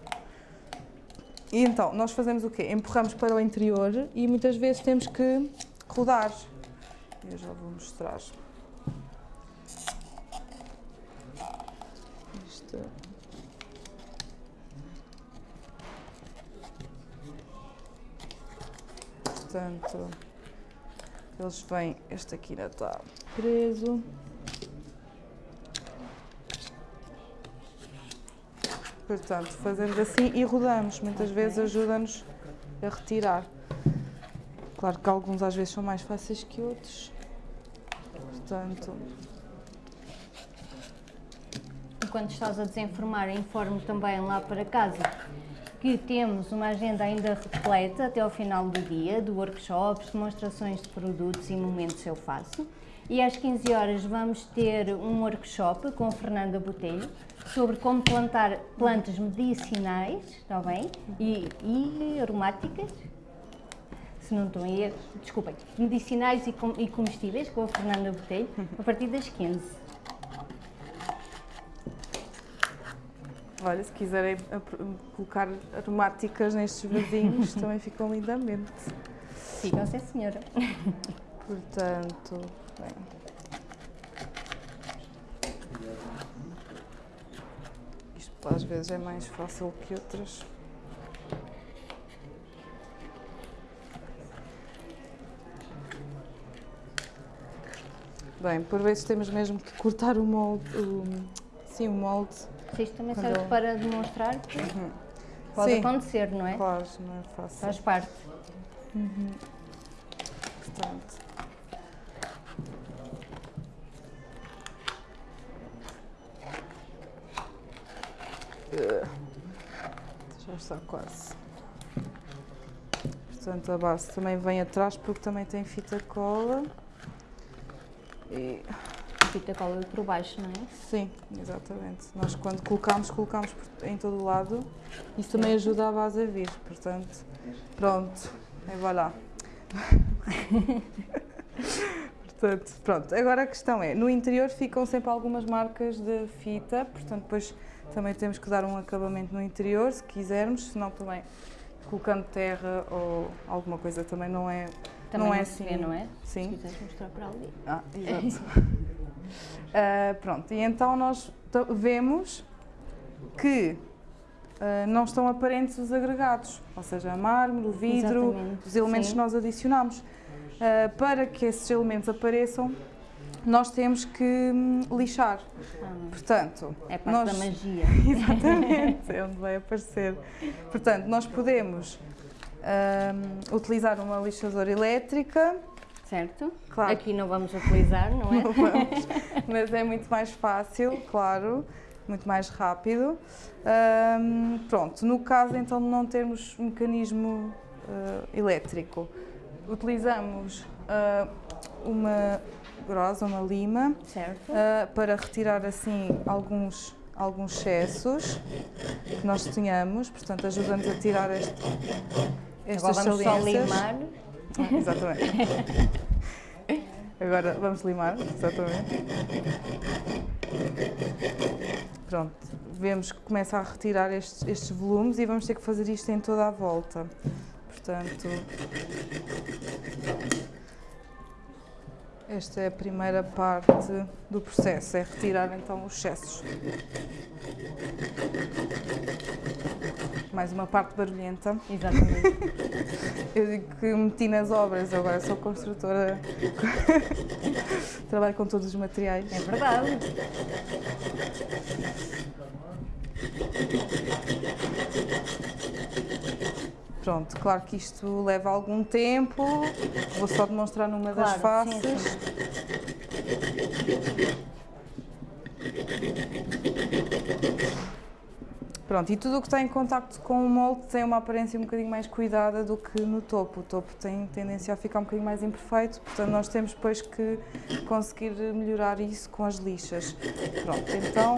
[SPEAKER 2] E então, nós fazemos o quê? Empurramos para o interior e muitas vezes temos que rodar. Eu já vou mostrar. Isto. Portanto, eles vêm, este aqui ainda está preso. Portanto, fazemos assim e rodamos. Muitas vezes ajuda-nos a retirar. Claro que alguns às vezes são mais fáceis que outros. Portanto,
[SPEAKER 1] Enquanto estás a desenformar, informo também lá para casa que temos uma agenda ainda repleta até ao final do dia, de workshops, demonstrações de produtos e momentos eu faço. E às 15 horas vamos ter um workshop com Fernanda Botelho sobre como plantar plantas medicinais, está bem? E, e aromáticas, se não em erro, desculpem, medicinais e, com, e comestíveis com a Fernanda Botelho, a partir das 15.
[SPEAKER 2] Olha, se quiserem ap- colocar aromáticas nestes vasinhos, também ficam lindamente.
[SPEAKER 1] Ficam, sim senhora.
[SPEAKER 2] Portanto, bem. Isto às vezes é mais fácil que outras. Bem, por vezes temos mesmo que cortar o molde, o, sim, o molde.
[SPEAKER 1] Isto também serve para demonstrar que pode
[SPEAKER 2] Sim.
[SPEAKER 1] acontecer, não é?
[SPEAKER 2] Claro, não é fácil.
[SPEAKER 1] Faz parte.
[SPEAKER 2] Portanto. Eh, Já está quase. Portanto, a base também vem atrás porque também tem fita cola. E,
[SPEAKER 1] Fita cola por baixo, não é?
[SPEAKER 2] sim, exatamente. Nós quando colocamos, colocamos por- em todo o lado. Isso também ajuda a base a vir. Portanto, pronto. E vai lá. Portanto, pronto. Agora a questão é, no interior ficam sempre algumas marcas de fita, portanto depois também temos que dar um acabamento no interior, se quisermos, senão também colocando terra ou alguma coisa também não é...
[SPEAKER 1] Também
[SPEAKER 2] não
[SPEAKER 1] não,
[SPEAKER 2] é
[SPEAKER 1] se
[SPEAKER 2] assim.
[SPEAKER 1] vê, não é? Se
[SPEAKER 2] Sim.
[SPEAKER 1] quiseres mostrar para ali.
[SPEAKER 2] Ah, exato. Ah, pronto, e então nós vemos que ah, não estão aparentes os agregados, ou seja, a mármore, o vidro,
[SPEAKER 1] Exatamente,
[SPEAKER 2] os elementos
[SPEAKER 1] sim.
[SPEAKER 2] que nós adicionamos. Ah, para que esses elementos apareçam, nós temos que hum, lixar.
[SPEAKER 1] Ah,
[SPEAKER 2] Portanto,
[SPEAKER 1] é parte
[SPEAKER 2] nós...
[SPEAKER 1] da magia.
[SPEAKER 2] Exatamente, é onde vai aparecer. Portanto, nós podemos hum, utilizar uma lixadora elétrica,
[SPEAKER 1] Certo?
[SPEAKER 2] Claro.
[SPEAKER 1] Aqui não vamos utilizar, não é?
[SPEAKER 2] Não vamos, mas é muito mais fácil, claro, muito mais rápido. Ahm, pronto, no caso então de não termos mecanismo ah, elétrico, utilizamos ah, uma grosa, uma lima,
[SPEAKER 1] Certo?
[SPEAKER 2] ah, para retirar assim alguns, alguns excessos que nós tenhamos, portanto ajuda-nos a tirar este, estas
[SPEAKER 1] Agora vamos só limar.
[SPEAKER 2] Ah, Exatamente. Agora vamos limar, exatamente. Pronto, vemos que começa a retirar estes, estes volumes e vamos ter que fazer isto em toda a volta. Portanto, esta é a primeira parte do processo, é retirar então os excessos. Mais uma parte barulhenta.
[SPEAKER 1] Exatamente.
[SPEAKER 2] Eu digo que meti nas obras, agora sou construtora, trabalho com todos os materiais.
[SPEAKER 1] É verdade.
[SPEAKER 2] Pronto, claro que isto leva algum tempo, vou só demonstrar numa das
[SPEAKER 1] Claro, sim,
[SPEAKER 2] faces. Pronto, e tudo o que está em contacto com o molde tem uma aparência um bocadinho mais cuidada do que no topo. O topo tem tendência a ficar um bocadinho mais imperfeito, portanto nós temos depois que conseguir melhorar isso com as lixas. Pronto, então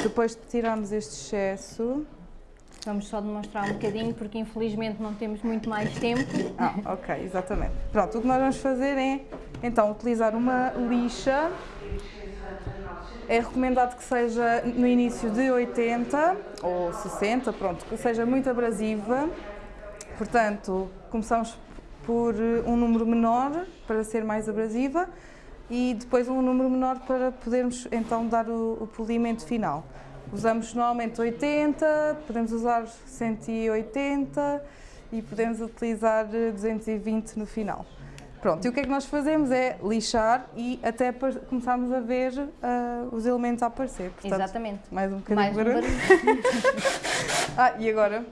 [SPEAKER 2] depois de tirarmos este excesso,
[SPEAKER 1] Vamos só demonstrar um bocadinho, porque infelizmente não temos muito mais tempo.
[SPEAKER 2] Ah, ok, exatamente. Pronto, o que nós vamos fazer é então utilizar uma lixa é recomendado que seja no início de 80 ou 60, pronto, que seja muito abrasiva. Portanto, começamos por eh, um número menor para ser mais abrasiva e depois um número menor para podermos então dar o, o polimento final. Usamos normalmente 80, podemos usar 180 e podemos utilizar 220 no final. Pronto, e o que é que nós fazemos é lixar e até começarmos a ver uh, os elementos a aparecer. Portanto,
[SPEAKER 1] Exatamente.
[SPEAKER 2] Mais um bocadinho de barulho. barulho. ah, e agora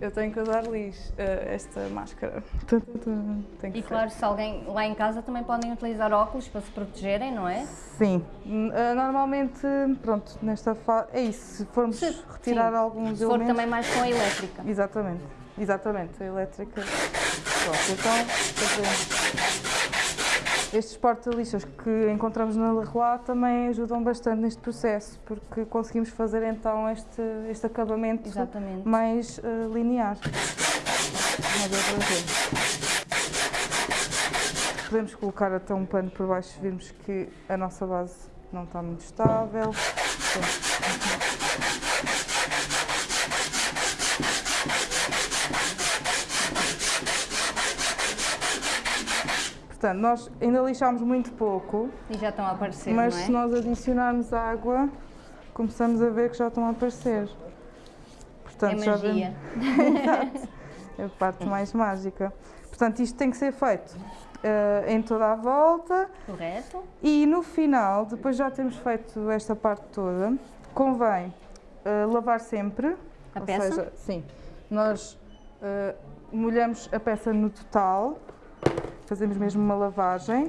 [SPEAKER 2] eu tenho que usar lixo, uh, esta máscara.
[SPEAKER 1] e claro, se alguém lá em casa também podem utilizar óculos para se protegerem, não é?
[SPEAKER 2] Sim, uh, normalmente, pronto, nesta fase, é isso, se formos se, retirar sim. alguns
[SPEAKER 1] se elementos... Se for também mais com a elétrica.
[SPEAKER 2] Exatamente, exatamente, a elétrica. Pronto, então, fazemos estes porta-lixas que encontramos na Leroy também ajudam bastante neste processo, porque conseguimos fazer então este, este acabamento
[SPEAKER 1] Exatamente.
[SPEAKER 2] mais uh, linear. Podemos colocar até um pano por baixo se virmos que a nossa base não está muito estável. Portanto, nós ainda lixámos muito pouco.
[SPEAKER 1] E já estão a aparecer,
[SPEAKER 2] Mas
[SPEAKER 1] é?
[SPEAKER 2] se nós adicionarmos água, começamos a ver que já estão a aparecer.
[SPEAKER 1] Portanto, é magia.
[SPEAKER 2] Exato. É a parte mais mágica. Portanto, isto tem que ser feito uh, em toda a volta.
[SPEAKER 1] Correto.
[SPEAKER 2] E no final, depois já temos feito esta parte toda, convém uh, lavar sempre.
[SPEAKER 1] A peça?
[SPEAKER 2] Seja, sim. Nós uh, molhamos a peça no total fazemos mesmo uma lavagem,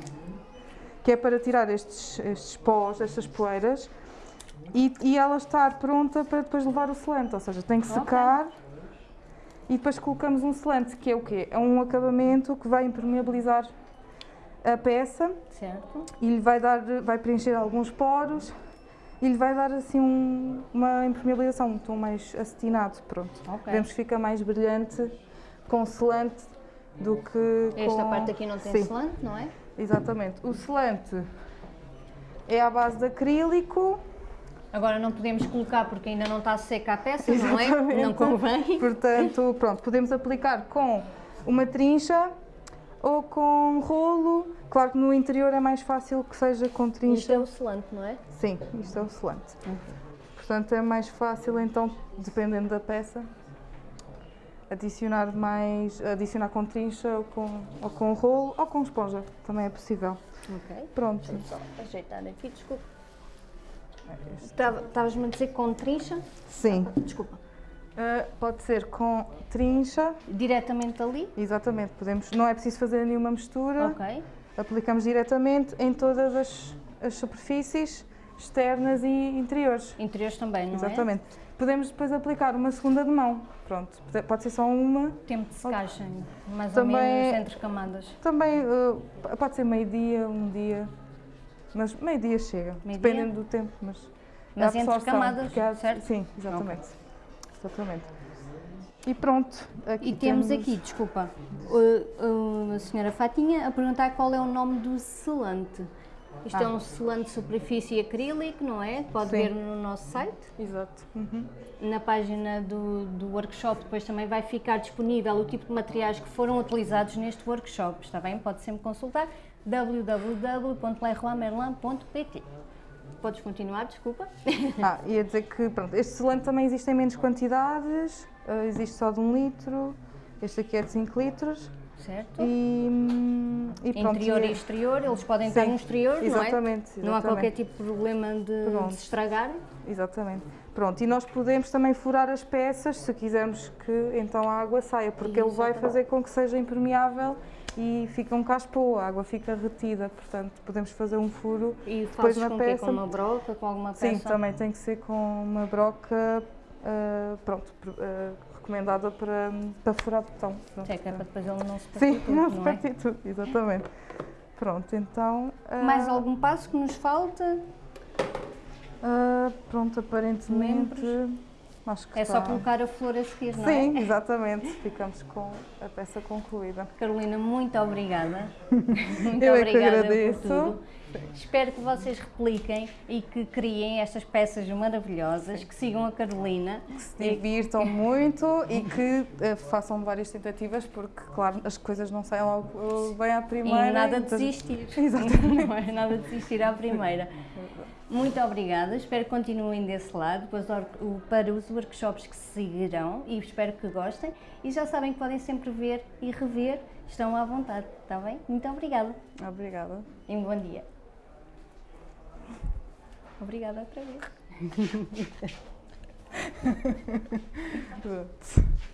[SPEAKER 2] que é para tirar estes, estes pós, estas poeiras, e, e ela estar pronta para depois levar o selante, ou seja, tem que secar okay. e depois colocamos um selante, que é o quê? É um acabamento que vai impermeabilizar a peça
[SPEAKER 1] certo.
[SPEAKER 2] e lhe vai, dar, vai preencher alguns poros e lhe vai dar assim um, uma impermeabilização, um tom mais acetinado, pronto.
[SPEAKER 1] Okay.
[SPEAKER 2] Vemos que fica mais brilhante com selante do que
[SPEAKER 1] Esta
[SPEAKER 2] com...
[SPEAKER 1] parte aqui não tem Sim. selante, não é?
[SPEAKER 2] Exatamente. O selante é à base de acrílico.
[SPEAKER 1] Agora não podemos colocar porque ainda não está seca a peça, Exatamente. não é? Não convém.
[SPEAKER 2] Portanto, pronto, podemos aplicar com uma trincha ou com rolo. Claro que no interior é mais fácil que seja com trincha.
[SPEAKER 1] Isto é o selante, não é?
[SPEAKER 2] Sim, isto é o selante. Uhum. Portanto, é mais fácil então, dependendo da peça, adicionar mais, adicionar com trincha ou com, ou com rolo ou com esponja, também é possível.
[SPEAKER 1] Ok.
[SPEAKER 2] Pronto.
[SPEAKER 1] Deixa só ajeitar aqui, desculpa. Estavas-me a dizer com trincha?
[SPEAKER 2] Sim.
[SPEAKER 1] Ah, desculpa.
[SPEAKER 2] Uh, pode ser com trincha.
[SPEAKER 1] Diretamente ali?
[SPEAKER 2] Exatamente, podemos, não é preciso fazer nenhuma mistura.
[SPEAKER 1] Ok.
[SPEAKER 2] Aplicamos diretamente em todas as, as superfícies externas e interiores.
[SPEAKER 1] Interiores também, não
[SPEAKER 2] Exatamente. é? Exatamente. Podemos depois aplicar uma segunda de mão. Pronto, pode ser só uma.
[SPEAKER 1] Tempo de secagem, mais também, ou menos entre camadas.
[SPEAKER 2] Também uh, pode ser meio-dia, um dia. Mas meio-dia chega, meio dependendo do tempo. Mas,
[SPEAKER 1] mas entre camadas, há, certo?
[SPEAKER 2] Sim, exatamente. Okay. exatamente. E pronto.
[SPEAKER 1] e temos, temos, aqui, desculpa, uh, a senhora Fatinha a perguntar qual é o nome do selante. Isto é ah. é um selante de superfície acrílico, não é? Pode Sim. ver no nosso site.
[SPEAKER 2] Exato. Uhum.
[SPEAKER 1] Na página do, do workshop depois também vai ficar disponível o tipo de materiais que foram utilizados neste workshop, está bem? Pode sempre consultar www.leroymerlin.pt Podes continuar, desculpa.
[SPEAKER 2] Ah, ia dizer que pronto, este selante também existe em menos quantidades, uh, existe só de um litro, este aqui é de 5 litros.
[SPEAKER 1] Certo.
[SPEAKER 2] E,
[SPEAKER 1] e pronto, Interior e exterior, eles podem Sim, estar no exterior,
[SPEAKER 2] exatamente,
[SPEAKER 1] não é?
[SPEAKER 2] Exatamente.
[SPEAKER 1] Não há qualquer tipo de problema de, de se estragar.
[SPEAKER 2] Exatamente. Pronto, e nós podemos também furar as peças se quisermos que então a água saia, porque ele vai fazer com que seja impermeável e fica um caspo, a água fica retida, portanto podemos fazer um furo
[SPEAKER 1] e
[SPEAKER 2] depois na
[SPEAKER 1] com
[SPEAKER 2] peça.
[SPEAKER 1] Com uma broca, com alguma peça?
[SPEAKER 2] Sim, também tem que ser com uma broca, uh, pronto, uh, recomendada para, para furar botão.
[SPEAKER 1] Pronto. É que é para depois ele não se partir
[SPEAKER 2] Sim, tudo, não se partir é? tudo, exatamente. Pronto, então...
[SPEAKER 1] Uh, Mais algum passo que nos falta?
[SPEAKER 2] Uh, pronto, aparentemente...
[SPEAKER 1] Acho que é está... só colocar a flor a seguir,
[SPEAKER 2] não
[SPEAKER 1] Sim,
[SPEAKER 2] é? Sim, exatamente. Ficamos com a peça concluída.
[SPEAKER 1] Carolina, muito obrigada. muito Eu obrigada é que agradeço. por tudo. Espero que vocês repliquem e que criem estas peças maravilhosas, que sigam a Carolina.
[SPEAKER 2] Que se divirtam muito e que uh, façam várias tentativas, porque, claro, as coisas não saem logo bem à primeira.
[SPEAKER 1] E nada de desistir. Exatamente. Não é nada de desistir à primeira. Muito obrigada, espero que continuem desse lado para os workshops que seguirão e espero que gostem. E já sabem que podem sempre ver e rever, estão à vontade, está bem? Muito obrigada.
[SPEAKER 2] Obrigada.
[SPEAKER 1] E um bom dia. Obrigada outra vez.